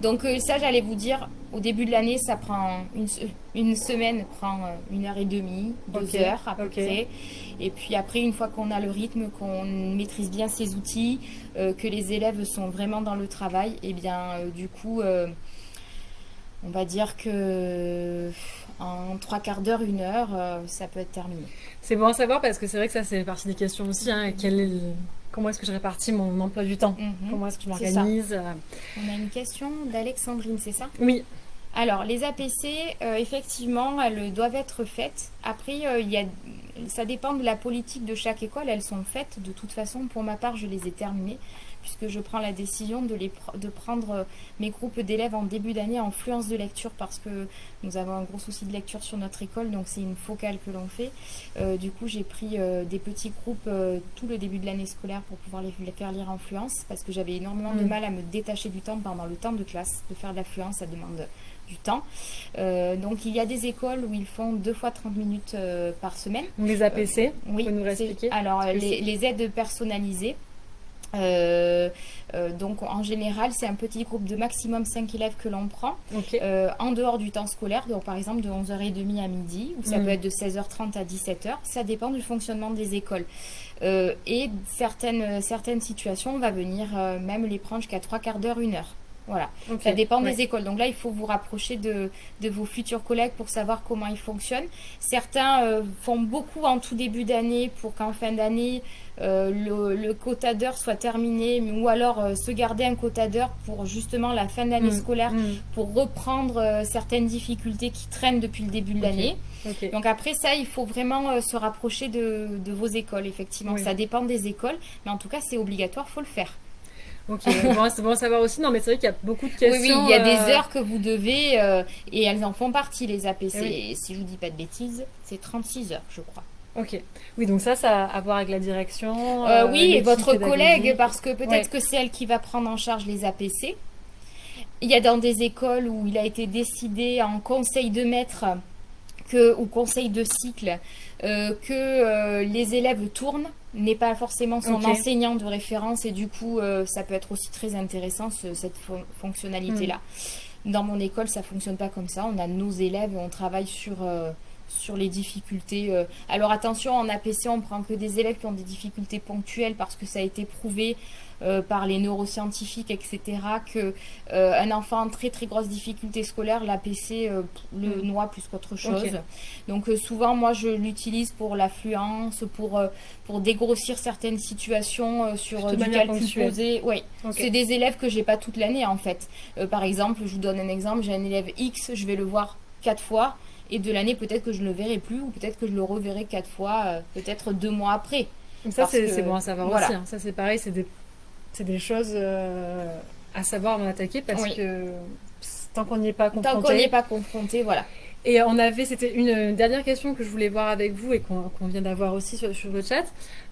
Donc euh, ça, j'allais vous dire, au début de l'année, ça prend une, une semaine, prend euh, une heure et demie, deux heures à peu près. Et puis après, une fois qu'on a le rythme, qu'on maîtrise bien ces outils, euh, que les élèves sont vraiment dans le travail, et bien euh, du coup, euh, on va dire que en trois quarts d'heure, une heure, euh, ça peut être terminé. C'est bon à savoir parce que c'est vrai que ça, c'est partie des questions aussi. hein. Quel est le- Comment est-ce que je répartis mon emploi du temps Mhm. Comment est-ce que je m'organise On a une question d'Alexandrine, c'est ça Oui. Alors, les APC, euh, effectivement, elles doivent être faites. Après, euh, il y a, ça dépend de la politique de chaque école. Elles sont faites. De toute façon, pour ma part, je les ai terminées, puisque je prends la décision de, les, pr- de prendre euh, mes groupes d'élèves en début d'année en fluence de lecture, parce que nous avons un gros souci de lecture sur notre école, donc c'est une focale que l'on fait. Euh, du coup, j'ai pris euh, des petits groupes euh, tout le début de l'année scolaire pour pouvoir les, les faire lire en fluence, parce que j'avais énormément de Mm. mal à me détacher du temps pendant le temps de classe. De faire de la fluence, ça demande du temps. Euh, donc il y a des écoles où ils font deux fois 30 minutes euh, par semaine. Les APC, Oui, vous pouvez nous réexpliquer Alors les aides personnalisées. Euh, euh, donc en général c'est un petit groupe de maximum 5 élèves que l'on prend euh, en dehors du temps scolaire, donc par exemple de 11h30 à midi, ou ça Mm. peut être de 16h30 à 17h, ça dépend du fonctionnement des écoles. Et certaines, certaines situations, on va venir même les prendre jusqu'à 3 quarts d'heure, 1 heure. Voilà. Ça dépend Ouais. des écoles. Donc là, il faut vous rapprocher de, de vos futurs collègues pour savoir comment ils fonctionnent. Certains euh, font beaucoup en tout début d'année pour qu'en fin d'année, euh, le, le quota d'heures soit terminé, ou alors euh, se garder un quota d'heures pour justement la fin d'année Mm. scolaire, Mm. pour reprendre certaines difficultés qui traînent depuis le début de l'année. Donc après ça, il faut vraiment se rapprocher de, de vos écoles, effectivement. Oui. Ça dépend des écoles, mais en tout cas, c'est obligatoire, faut le faire. Ok. bon, c'est bon à savoir aussi. Non, mais c'est vrai qu'il y a beaucoup de questions. oui, il y a euh, des heures que vous devez, euh, et elles en font partie, les APC. Oui. Et si je vous dis pas de bêtises, c'est 36 heures, je crois. Ok. Oui, donc ça, ça a à voir avec la direction. Euh, euh, oui, et votre collègue, parce que peut-être Ouais. que c'est elle qui va prendre en charge les APC. Il y a dans des écoles où il a été décidé en conseil de maître que, au conseil de cycle, euh, que euh, les élèves tournent n'est pas forcément son enseignant de référence et du coup euh, ça peut être aussi très intéressant cette fonctionnalité là. Hmm. Dans mon école ça fonctionne pas comme ça, on a nos élèves on travaille sur sur les difficultés. Alors attention, en APC, on prend que des élèves qui ont des difficultés ponctuelles parce que ça a été prouvé euh, par les neuroscientifiques, etc., que euh, un enfant en très très grosse difficulté scolaire, l'APC euh, le mm. noie plus qu'autre chose. Donc souvent, moi, je l'utilise pour l'affluence, pour pour dégrossir certaines situations sur du calcul posé. Oui, c'est des élèves que j'ai pas toute l'année en fait. par exemple, je vous donne un exemple, j'ai un élève X, je vais le voir quatre fois et de l'année peut-être que je ne le verrai plus ou peut-être que je le reverrai quatre fois, peut-être deux mois après. ça c'est bon à savoir aussi. Hein. Ça c'est pareil, c'est des c'est des choses euh, à savoir en attaquer parce que tant qu'on n'y est pas confronté. Tant qu'on n'y est pas confronté, voilà. Et on avait, c'était une dernière question que je voulais voir avec vous et qu'on vient d'avoir aussi sur, le chat.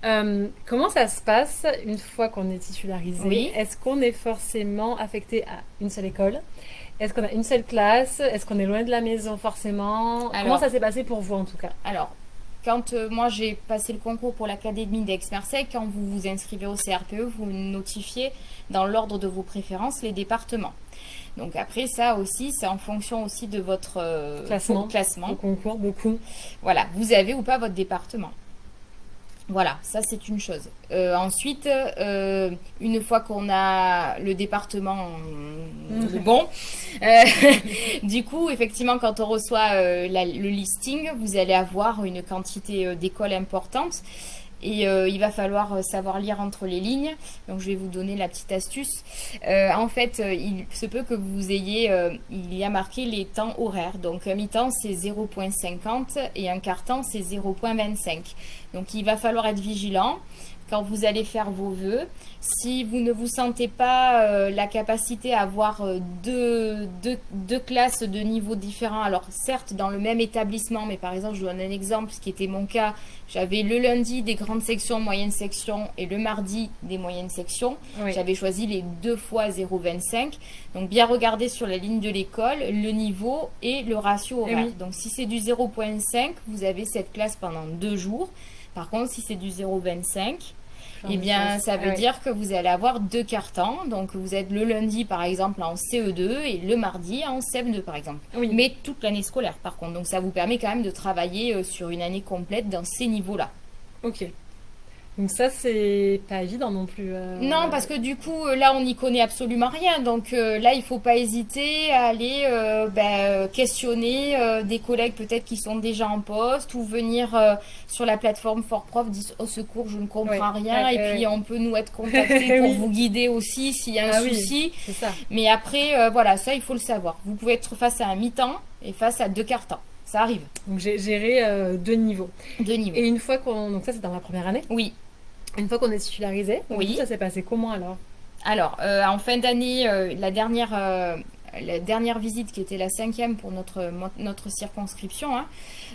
Euh, comment ça se passe une fois qu'on est titularisé? Est-ce qu'on est forcément affecté à une seule école? Est-ce qu'on a une seule classe? Est-ce qu'on est loin de la maison forcément? Comment ça s'est passé pour vous en tout cas? Alors, quand euh, moi j'ai passé le concours pour l'académie d'Aix-Marseille, quand vous vous inscrivez au CRPE, vous notifiez dans l'ordre de vos préférences les départements. Donc après ça aussi, c'est en fonction aussi de votre euh, classement, classement. Au concours, beaucoup. Voilà, vous avez ou pas votre département. Voilà, ça c'est une chose. Euh, ensuite, euh, une fois qu'on a le département mhm. bon, euh, du coup, effectivement, quand on reçoit le listing, vous allez avoir une quantité d'écoles importante. Et euh, il va falloir euh, savoir lire entre les lignes. Donc je vais vous donner la petite astuce. Euh, en fait, il se peut que vous ayez, il y a marqué les temps horaires. Donc un mi-temps c'est 0.50 et un quart-temps c'est 0.25. Donc il va falloir être vigilant quand vous allez faire vos vœux. Si vous ne vous sentez pas euh, la capacité à avoir euh, deux, deux, classes de niveaux différents, alors certes dans le même établissement, mais par exemple je vous donne un exemple, ce qui était mon cas, j'avais le lundi des grandes sections, moyennes sections et le mardi des moyennes sections. J'avais choisi les deux fois 0,25. Donc bien regarder sur la ligne de l'école le niveau et le ratio horaire. Donc si c'est du 0,5, vous avez cette classe pendant deux jours. Par contre, si c'est du 0,25, eh bien, ça veut ah dire que vous allez avoir deux cartons. Donc, vous êtes le lundi, par exemple, en CE2 et le mardi en CM2, par exemple. Mais toute l'année scolaire, par contre. Donc, ça vous permet quand même de travailler euh, sur une année complète dans ces niveaux-là. Ok. Donc ça, c'est pas évident non plus. Euh, non, parce que du coup, euh, là, on n'y connaît absolument rien. Donc là, il faut pas hésiter à aller ben, questionner des collègues peut-être qui sont déjà en poste ou venir sur la plateforme Fort Prof, dire au secours, je ne comprends rien. et puis, on peut nous être contacté pour vous guider aussi s'il y a un ah souci. ça. Mais après, voilà, ça, il faut le savoir. Vous pouvez être face à un mi-temps et face à deux quarts temps. Ça arrive. Donc j'ai géré deux niveaux. Deux niveaux. Et une fois qu'on... Donc ça, c'est dans la première année? Oui. Une fois qu'on est titularisé, oui. ça s'est passé comment alors Alors, euh, en fin d'année, euh, la dernière euh, la dernière visite qui était la cinquième pour notre, notre circonscription, hein,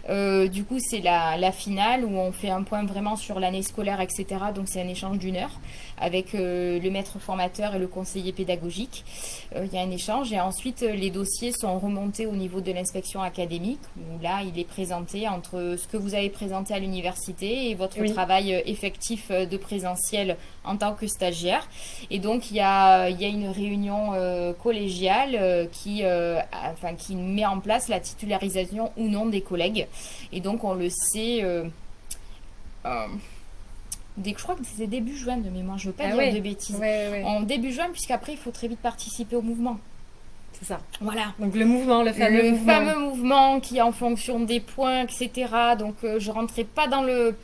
euh, du coup, c'est la, la, finale où on fait un point vraiment sur l'année scolaire, etc. Donc, c'est un échange d'une heure avec euh, le maître formateur et le conseiller pédagogique. Euh, il y a un échange et ensuite, les dossiers sont remontés au niveau de l'inspection académique où là, il est présenté entre ce que vous avez présenté à l'université et votre travail effectif de présentiel en tant que stagiaire. Et donc, il y a, il y a une réunion collégiale qui, enfin, qui met en place la titularisation ou non des collègues. Et donc, on le sait. Euh, euh, dès, je crois que c'est début juin de mémoire, je ne veux pas ah dire de bêtises. En début juin, puisqu'après, il faut très vite participer au mouvement. C'est ça. Voilà. Donc le mouvement, le fameux le fameux mouvement qui est en fonction des points, etc. Donc euh, je rentrais pas dans le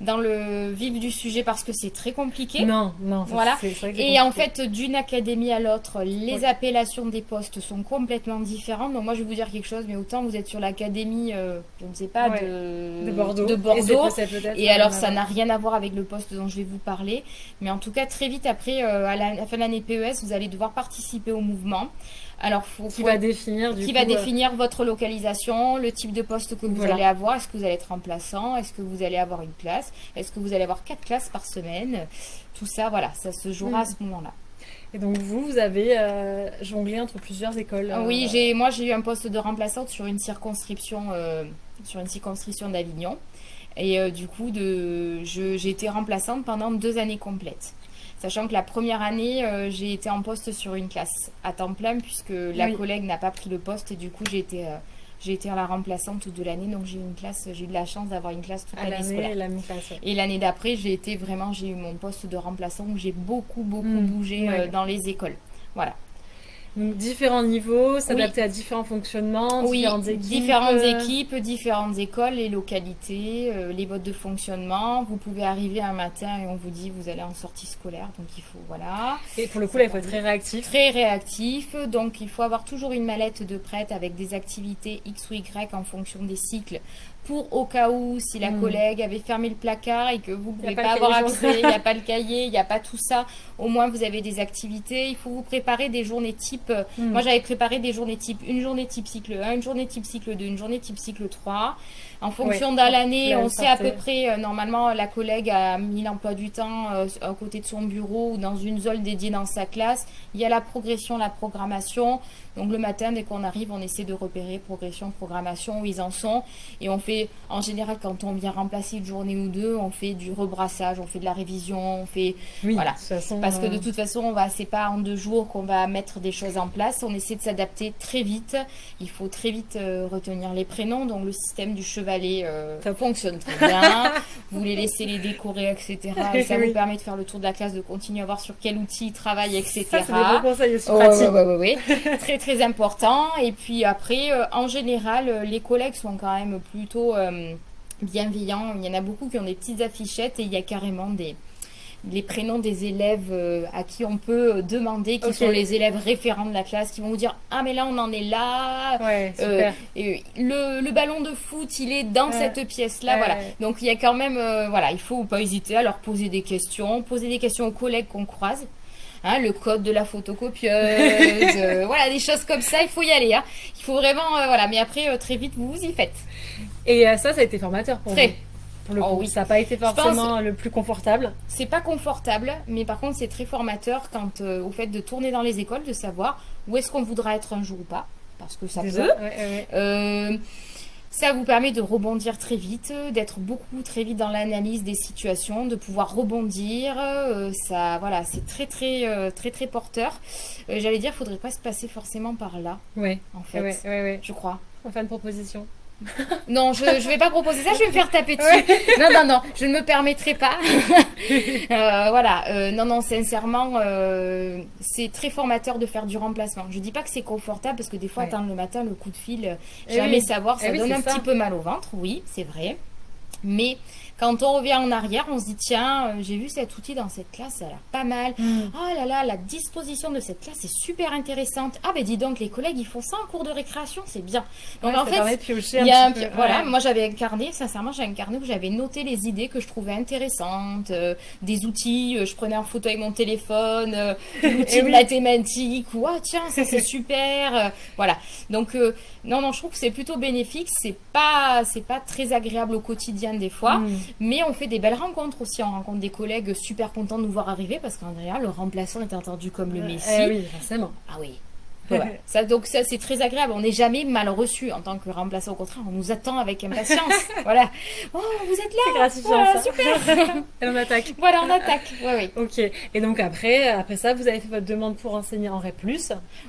dans le vif du sujet parce que c'est très compliqué. Non, non. Voilà. Et en fait, d'une académie à l'autre, les appellations des postes sont complètement différentes. Donc moi, je vais vous dire quelque chose, mais autant vous êtes sur l'académie, euh, je ne sais pas, de, Bordeaux. De Bordeaux. Et, alors, ça n'a rien à voir avec le poste dont je vais vous parler. Mais en tout cas, très vite après, euh, à la fin de l'année PES, vous allez devoir participer au mouvement. Alors, qui va définir qui va euh, définir votre localisation, le type de poste que vous allez avoir. Est-ce que vous allez être remplaçant? Est-ce que vous allez avoir une classe? Est-ce que vous allez avoir quatre classes par semaine? Tout ça, voilà, ça se jouera à mm. ce moment-là. Et donc vous, vous avez euh, jonglé entre plusieurs écoles. Ah Oui, euh, j'ai, moi j'ai eu un poste de remplaçante sur une circonscription, euh, sur une circonscription d'Avignon. Et euh, du coup, de, j'ai été remplaçante pendant deux années complètes. Sachant que la première année, euh, j'ai été en poste sur une classe à temps plein puisque la Oui. collègue n'a pas pris le poste et du coup j'ai été, euh, j'ai été la remplaçante toute de l'année. Donc j'ai eu une classe, j'ai eu de la chance d'avoir une classe toute à l'année scolaire. Et l'année d'après, j'ai été vraiment, j'ai eu mon poste de remplaçant où j'ai beaucoup, beaucoup Mm, bougé ouais. euh, dans les écoles. Voilà. Donc différents niveaux, s'adapter à différents fonctionnements, Oui, différentes équipes. différentes équipes, différentes écoles, les localités, euh, les modes de fonctionnement. Vous pouvez arriver un matin et on vous dit vous allez en sortie scolaire, donc il faut voilà Et pour le coup, là, il faut être très réactif. très réactif. Donc il faut avoir toujours une mallette de prête avec des activités X ou Y en fonction des cycles. Pour au cas où si la Mm. collègue avait fermé le placard et que vous ne pouvez pas avoir accès, il n'y a pas le cahier, il n'y a pas tout ça, au moins vous avez des activités. Il faut vous préparer des journées type. Mm. Moi j'avais préparé des journées type une journée type cycle 1, une journée type cycle 2, une journée type cycle 3. En fonction de l'année, on sait à peu près, euh, normalement la collègue a mis l'emploi du temps euh, à côté de son bureau ou dans une zone dédiée dans sa classe. Il y a la progression, la programmation. Donc le matin, dès qu'on arrive, on essaie de repérer progression, programmation, où ils en sont. Et on fait, en général, quand on vient remplacer une journée ou deux, on fait du rebrassage, on fait de la révision, on fait... Oui, Voilà. de toute façon. Parce que euh, de toute façon, on va, c'est pas en deux jours qu'on va mettre des choses en place. On essaie de s'adapter très vite. Il faut très vite euh, retenir les prénoms. Donc le système du chevalet euh, ça fonctionne très bien. vous les laissez les décorer, etc. Et ça Oui. vous permet de faire le tour de la classe, de continuer à voir sur quel outil ils travaillent, etc. Ça, c'est des bons conseils aussi pratiques. très très important. Et puis après, euh, en général, euh, les collègues sont quand même plutôt euh, bienveillants. Il y en a beaucoup qui ont des petites affichettes et il y a carrément des les prénoms des élèves euh, à qui on peut euh, demander, qui sont les élèves référents de la classe, qui vont vous dire ah mais là on en est là. Ouais, Euh, super. le, le ballon de foot, il est dans Ouais. cette pièce-là, Ouais. voilà. Donc il y a quand même, euh, voilà, il faut pas hésiter à leur poser des questions, poser des questions aux collègues qu'on croise. Hein, le code de la photocopieuse, euh, voilà, des choses comme ça, il faut y aller. Hein. Il faut vraiment, voilà, mais après, très vite, vous vous y faites. Et ça, ça a été formateur pour Très. vous. Pour le Oh coup, oui. ça n'a pas été pense- forcément le plus confortable. C'est pas confortable, mais par contre, c'est très formateur quant euh, au fait de tourner dans les écoles, de savoir où est-ce qu'on voudra être un jour ou pas, parce que ça Déjà. peut. Ouais, ouais, ouais. Euh, ça vous permet de rebondir très vite, d'être beaucoup très vite dans l'analyse des situations, de pouvoir rebondir. euh, ça, voilà, c'est très très euh, très très porteur. Euh, J'allais dire, faudrait pas se passer forcément par là, Ouais, en fait. ouais, ouais, ouais. Je crois. On fait une proposition. Non, je ne vais pas proposer ça, je vais me faire taper dessus. Non, non, non, je ne me permettrai pas. Euh, voilà, euh, non, non, sincèrement, euh, c'est très formateur de faire du remplacement. Je dis pas que c'est confortable parce que des fois, Ouais. attendre le matin, le coup de fil, Eh jamais oui. savoir, ça Eh oui, donne un ça. petit peu mal au ventre, oui, c'est vrai. Mais quand on revient en arrière, on se dit tiens, euh, j'ai vu cet outil dans cette classe, ça a l'air pas mal. Oh là là, la disposition de cette classe est super intéressante. Ah ben dis donc, les collègues ils font ça en cours de récréation, c'est bien. Donc Ouais, en fait, il y a un peu. voilà, Ouais. moi j'avais un carnet, sincèrement, j'avais un carnet où j'avais noté les idées que je trouvais intéressantes, euh, des outils, euh, je prenais en photo avec mon téléphone, euh, l'outil Eh de oui. mathématiques, ou ah tiens, ça c'est super, voilà. Donc non non, je trouve que c'est plutôt bénéfique, c'est pas c'est pas très agréable au quotidien des fois, Mm. mais on fait des belles rencontres aussi, on rencontre des collègues super contents de nous voir arriver parce qu'en général le remplaçant est entendu comme le Messie. Eh oui, forcément. Ah oui. Voilà. Ça, donc ça c'est très agréable. On n'est jamais mal reçu en tant que remplaçant. Au contraire, on nous attend avec impatience. voilà. Oh, vous êtes là. gratifiant Voilà, ça. super. Et on attaque. voilà, on attaque. Oui, oui. Ok. Et donc après, après ça, vous avez fait votre demande pour enseigner en REP+.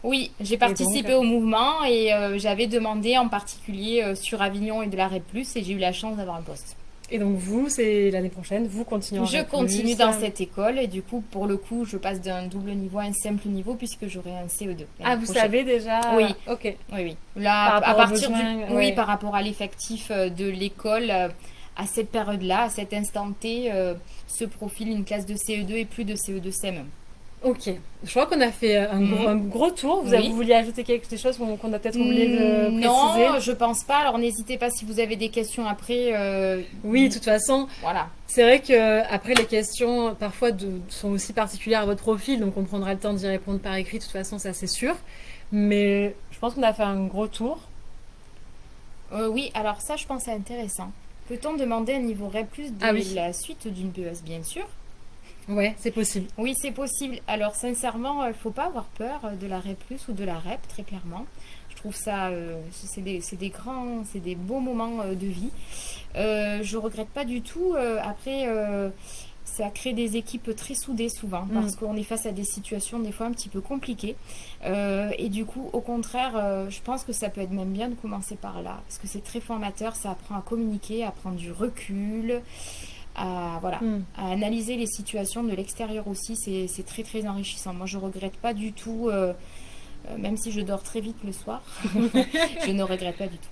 Oui, j'ai participé donc au mouvement et euh, j'avais demandé en particulier euh, sur Avignon et de l'arrêt plus et j'ai eu la chance d'avoir un poste. Et donc vous, c'est l'année prochaine, vous continuez Je continue dans cette école et du coup, pour le coup, je passe d'un double niveau à un simple niveau puisque j'aurai un CE2. Ah, vous prochaine. savez déjà Oui. Ok. Oui, oui. Là, Par à partir du, oui, par rapport à l'effectif euh, de l'école, euh, à cette période-là, à cet instant T, euh, se profile une classe de CE2 et plus de E CE2 CM. Ok. Je crois qu'on a fait un, Mhm. gros, un gros tour. Vous, Oui. avez, vous vouliez ajouter quelque chose qu'on a peut-être oublié de Mm, préciser? non, je pense pas. Alors n'hésitez pas si vous avez des questions après. euh, Oui, de toute façon, Voilà. c'est vrai que après les questions parfois de- sont aussi particulières à votre profil, donc on prendra le temps d'y répondre par écrit. De toute façon, ça c'est sûr. Mais je pense qu'on a fait un gros tour. Euh, oui, alors ça, je pense c'est intéressant. Peut-on demander un niveau REP+, de Ah oui. la suite d'une BES, bien sûr? Ouais, c'est possible. Oui, c'est possible. Alors, sincèrement, il ne faut pas avoir peur de la REP ou de la REP, très clairement. Je trouve ça, c'est des, des, grands, c'est des beaux moments de vie. je regrette pas du tout. après, ça crée des équipes très soudées souvent mm. parce qu'on est face à des situations des fois un petit peu compliquées. Euh, et du coup, au contraire, euh, je pense que ça peut être même bien de commencer par là parce que c'est très formateur, ça apprend à communiquer, à prendre du recul. À, voilà, mm. à analyser les situations de l'extérieur aussi, c'est très très enrichissant. Moi, je regrette pas du tout, euh, même si je dors très vite le soir, je ne regrette pas du tout.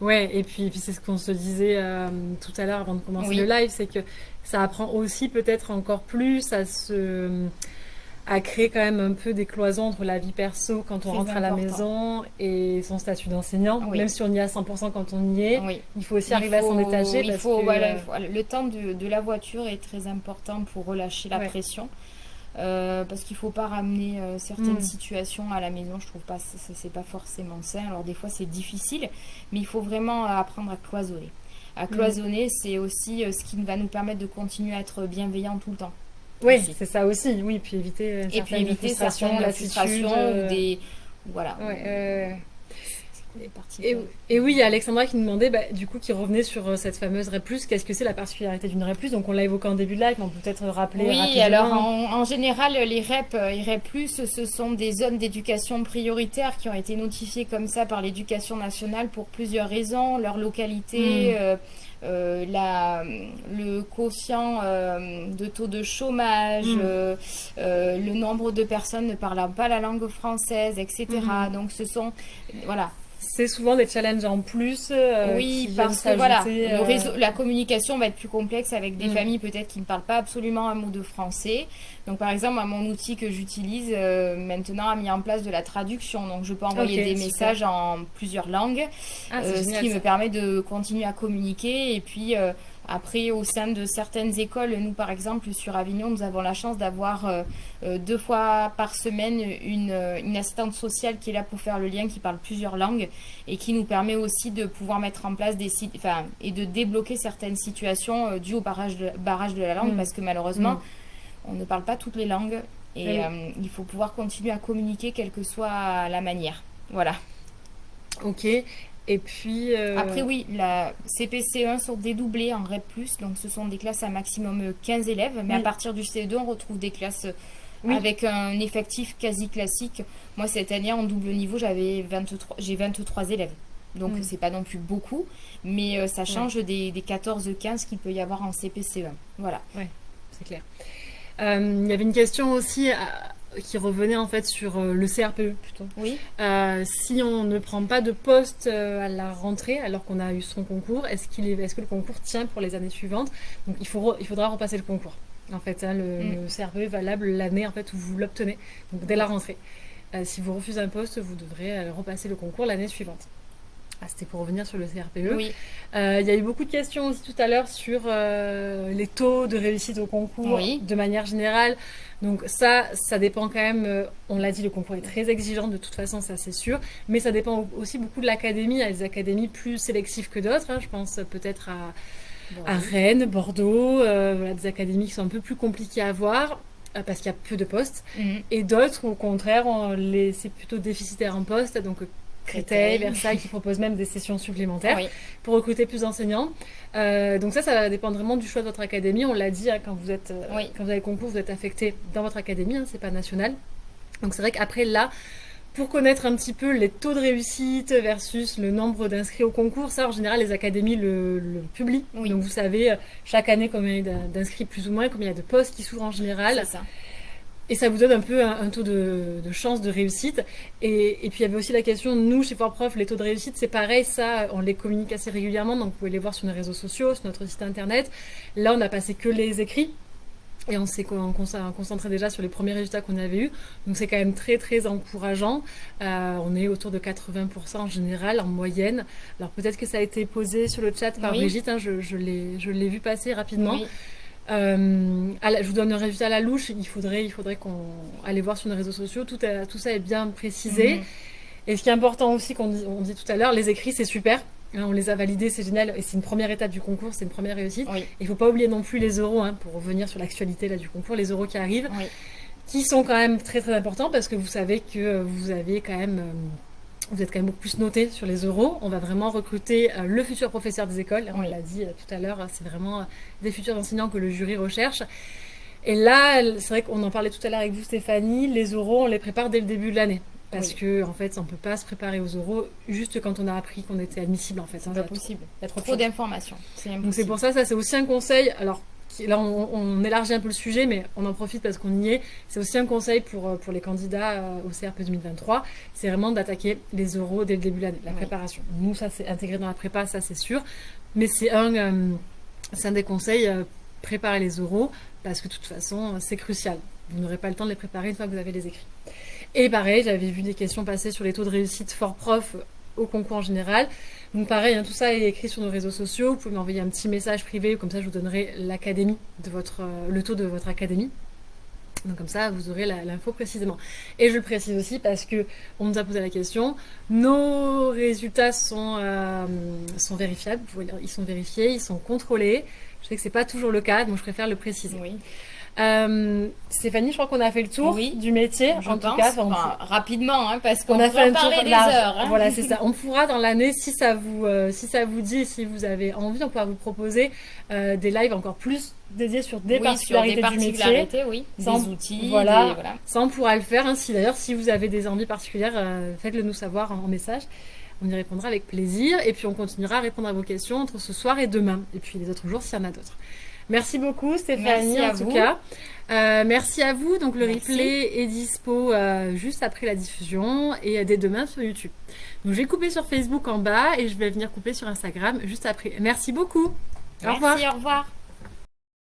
Ouais, et puis, puis c'est ce qu'on se disait euh, tout à l'heure avant de commencer le live, c'est que ça apprend aussi peut-être encore plus à se à créer quand même un peu des cloisons entre la vie perso quand on rentre à la maison et son statut d'enseignant. Même si on y est à 100% quand on y est, il faut aussi arriver à s'en détacher. Il faut, voilà, le temps de, de, la voiture est très important pour relâcher la pression. Euh, parce qu'il faut pas ramener euh, certaines mm. situations à la maison. Je trouve pas ça, c'est pas forcément sain. Alors des fois c'est difficile, mais il faut vraiment apprendre à cloisonner. À mm. cloisonner, c'est aussi euh, ce qui va nous permettre de continuer à être bienveillant tout le temps. Oui, c'est ça aussi. Oui, puis éviter et puis éviter certaines frustrations ou des voilà. Et, oui, il y a Alexandra qui nous demandait, bah, du coup, qui revenait sur euh, cette fameuse REP+, qu'est-ce que c'est la particularité d'une REP+, donc on l'a évoqué en début de live, mais on peut peut-être rappeler Oui, alors en, général, les REP euh, et REP+, ce sont des zones d'éducation prioritaire qui ont été notifiées comme ça par l'éducation nationale pour plusieurs raisons, leur localité... Hmm. Euh, la, le quotient de taux de chômage, hmm. le nombre de personnes ne parlant pas la langue française, etc. Hmm. Donc ce sont voilà c'est souvent des challenges en plus. Euh, oui, parce que voilà, le euh, réseau, la communication va être plus complexe avec des mm. familles peut-être qui ne parlent pas absolument un mot de français. Donc par exemple, mon outil que j'utilise euh, maintenant a mis en place de la traduction. Donc je peux envoyer des messages en plusieurs langues, ah, ce qui me permet de continuer à communiquer et puis après, au sein de certaines écoles, nous par exemple sur Avignon, nous avons la chance d'avoir euh, euh, deux fois par semaine une, euh, une, assistante sociale qui est là pour faire le lien, qui parle plusieurs langues et qui nous permet aussi de pouvoir mettre en place des sites, enfin, et de débloquer certaines situations dues au barrage de, barrage de la langue, mm. parce que malheureusement, mm. on ne parle pas toutes les langues et il faut pouvoir continuer à communiquer quelle que soit la manière. Voilà. Ok. Et puis. Euh, Après, oui, la CPC1 sont dédoublées en REP, donc ce sont des classes à maximum 15 élèves, mais à partir du CE2, on retrouve des classes avec un effectif quasi classique. Moi, cette année, en double niveau, j'avais 23, j'ai 23 élèves. Donc, mm. c'est pas non plus beaucoup, mais euh, ça change des, des 14-15 qu'il peut y avoir en CPC1. Voilà. Ouais, c'est clair. Euh, il y avait une question aussi qui revenait en fait sur euh, le CRPE plutôt. Oui. Euh, si on ne prend pas de poste euh, à la rentrée alors qu'on a eu son concours, est-ce qu'il est, est-ce que le concours tient pour les années suivantes? Donc il faut il faudra repasser le concours. En fait, hein, le, mm. CRPE est valable l'année en fait où vous l'obtenez, donc dès la rentrée. si vous refusez un poste, vous devrez repasser le concours l'année suivante. Ah, c'était pour revenir sur le CRPE. Oui. il y a eu beaucoup de questions aussi tout à l'heure sur les taux de réussite au concours de manière générale. Donc ça, ça dépend quand même, euh, on l'a dit, le concours est très exigeant de toute façon, ça c'est sûr, mais ça dépend aussi beaucoup de l'académie. Il y a des académies plus sélectives que d'autres, hein. je pense peut-être à, Rennes, Bordeaux, euh, des académies qui sont un peu plus compliquées à voir euh, parce qu'il y a peu de postes, mhm. et d'autres au contraire, c'est plutôt déficitaire en postes, donc Créteil, Versailles, qui propose même des sessions supplémentaires pour recruter plus d'enseignants. Euh, donc ça, ça va dépendre vraiment du choix de votre académie. On l'a dit, hein, quand, vous êtes, euh, quand vous avez le concours, vous êtes affecté dans votre académie, hein, c'est pas national. Donc c'est vrai qu'après là, pour connaître un petit peu les taux de réussite versus le nombre d'inscrits au concours, ça en général les académies le, publient. Donc vous savez euh, chaque année combien il y a d'inscrits plus ou moins, combien il y a de postes qui s'ouvrent en général. C'est ça. Et ça vous donne un peu un, taux de, chance de réussite. Et, puis il y avait aussi la question, nous chez Prof, les taux de réussite, c'est pareil, ça, on les communique assez régulièrement, donc vous pouvez les voir sur nos réseaux sociaux, sur notre site internet. Là, on n'a passé que les écrits. Et on s'est concentré déjà sur les premiers résultats qu'on avait eus. Donc c'est quand même très très encourageant. Euh, on est autour de 80% en général, en moyenne. Alors peut-être que ça a été posé sur le chat par Brigitte, hein, je, je l'ai vu passer rapidement. Oui. Euh, je vous donne un résultat à la louche. Il faudrait, il faudrait qu'on aille voir sur nos réseaux sociaux. Tout, tout ça est bien précisé. Mhm. Et ce qui est important aussi, qu'on dit, on dit tout à l'heure, les écrits, c'est super. Hein, on les a validés, c'est génial. Et c'est une première étape du concours, c'est une première réussite. Oui. Il ne faut pas oublier non plus les euros, hein, pour revenir sur l'actualité là, du concours, les euros qui arrivent, Oui. qui sont quand même très très importants parce que vous savez que vous avez quand même. euh, vous êtes quand même beaucoup plus noté sur les euros. On va vraiment recruter euh, le futur professeur des écoles. On l'a dit euh, tout à l'heure, c'est vraiment euh, des futurs enseignants que le jury recherche. Et là, c'est vrai qu'on en parlait tout à l'heure avec vous, Stéphanie, les euros, on les prépare dès le début de l'année. Parce Oui. que, en fait, on ne peut pas se préparer aux euros juste quand on a appris qu'on était admissible, en fait. C'est hein. pas Il y a trop- possible. il y a trop d'informations. C'est Donc c'est pour ça, ça c'est aussi un conseil. Alors qui- là, on, on élargit un peu le sujet, mais on en profite parce qu'on y est. C'est aussi un conseil pour, euh, pour les candidats euh, au CRP 2023. C'est vraiment d'attaquer les euros dès le début de l'année, la Oui. préparation. Nous, ça c'est intégré dans la prépa, ça c'est sûr. Mais c'est un, euh, un des conseils, euh, préparer les euros, parce que de toute façon, c'est crucial. Vous n'aurez pas le temps de les préparer une fois que vous avez les écrits. Et pareil, j'avais vu des questions passer sur les taux de réussite fort prof au concours en général. Donc pareil, hein, tout ça est écrit sur nos réseaux sociaux. Vous pouvez m'envoyer un petit message privé, comme ça je vous donnerai l'académie de votre, euh, le taux de votre académie. Donc comme ça, vous aurez l'info précisément. Et je le précise aussi parce que on nous a posé la question. Nos résultats sont, euh, vérifiables. Ils sont vérifiés, ils sont contrôlés. Je sais que c'est pas toujours le cas, donc je préfère le préciser. Oui. Euh, Stéphanie, je crois qu'on a fait le tour Oui. du métier. En tout pense. cas, enfin, on Enfin, rapidement, hein, parce qu'on on a fait un en parler tour des heures. hein. Voilà, c'est ça. On pourra dans l'année, si ça vous, euh, si ça vous dit, si vous avez envie, on pourra vous proposer euh, des lives encore plus dédiés sur des oui, sur particularités des du métier. oui. Sans- Des outils. voilà. des- voilà. Ça, on pourra le faire. hein. Si d'ailleurs, si vous avez des envies particulières, euh, faites-le nous savoir en, en message. On y répondra avec plaisir. Et puis, on continuera à répondre à vos questions entre ce soir et demain. Et puis, les autres jours, s'il y en a d'autres. Merci beaucoup, Stéphanie, Merci en tout vous. cas. Euh, merci à vous. Donc, le Merci. replay est dispo euh, juste après la diffusion et euh, dès demain sur YouTube. Donc, je vais couper sur Facebook en bas et je vais venir couper sur Instagram juste après. Merci beaucoup. Au revoir. Merci, au revoir.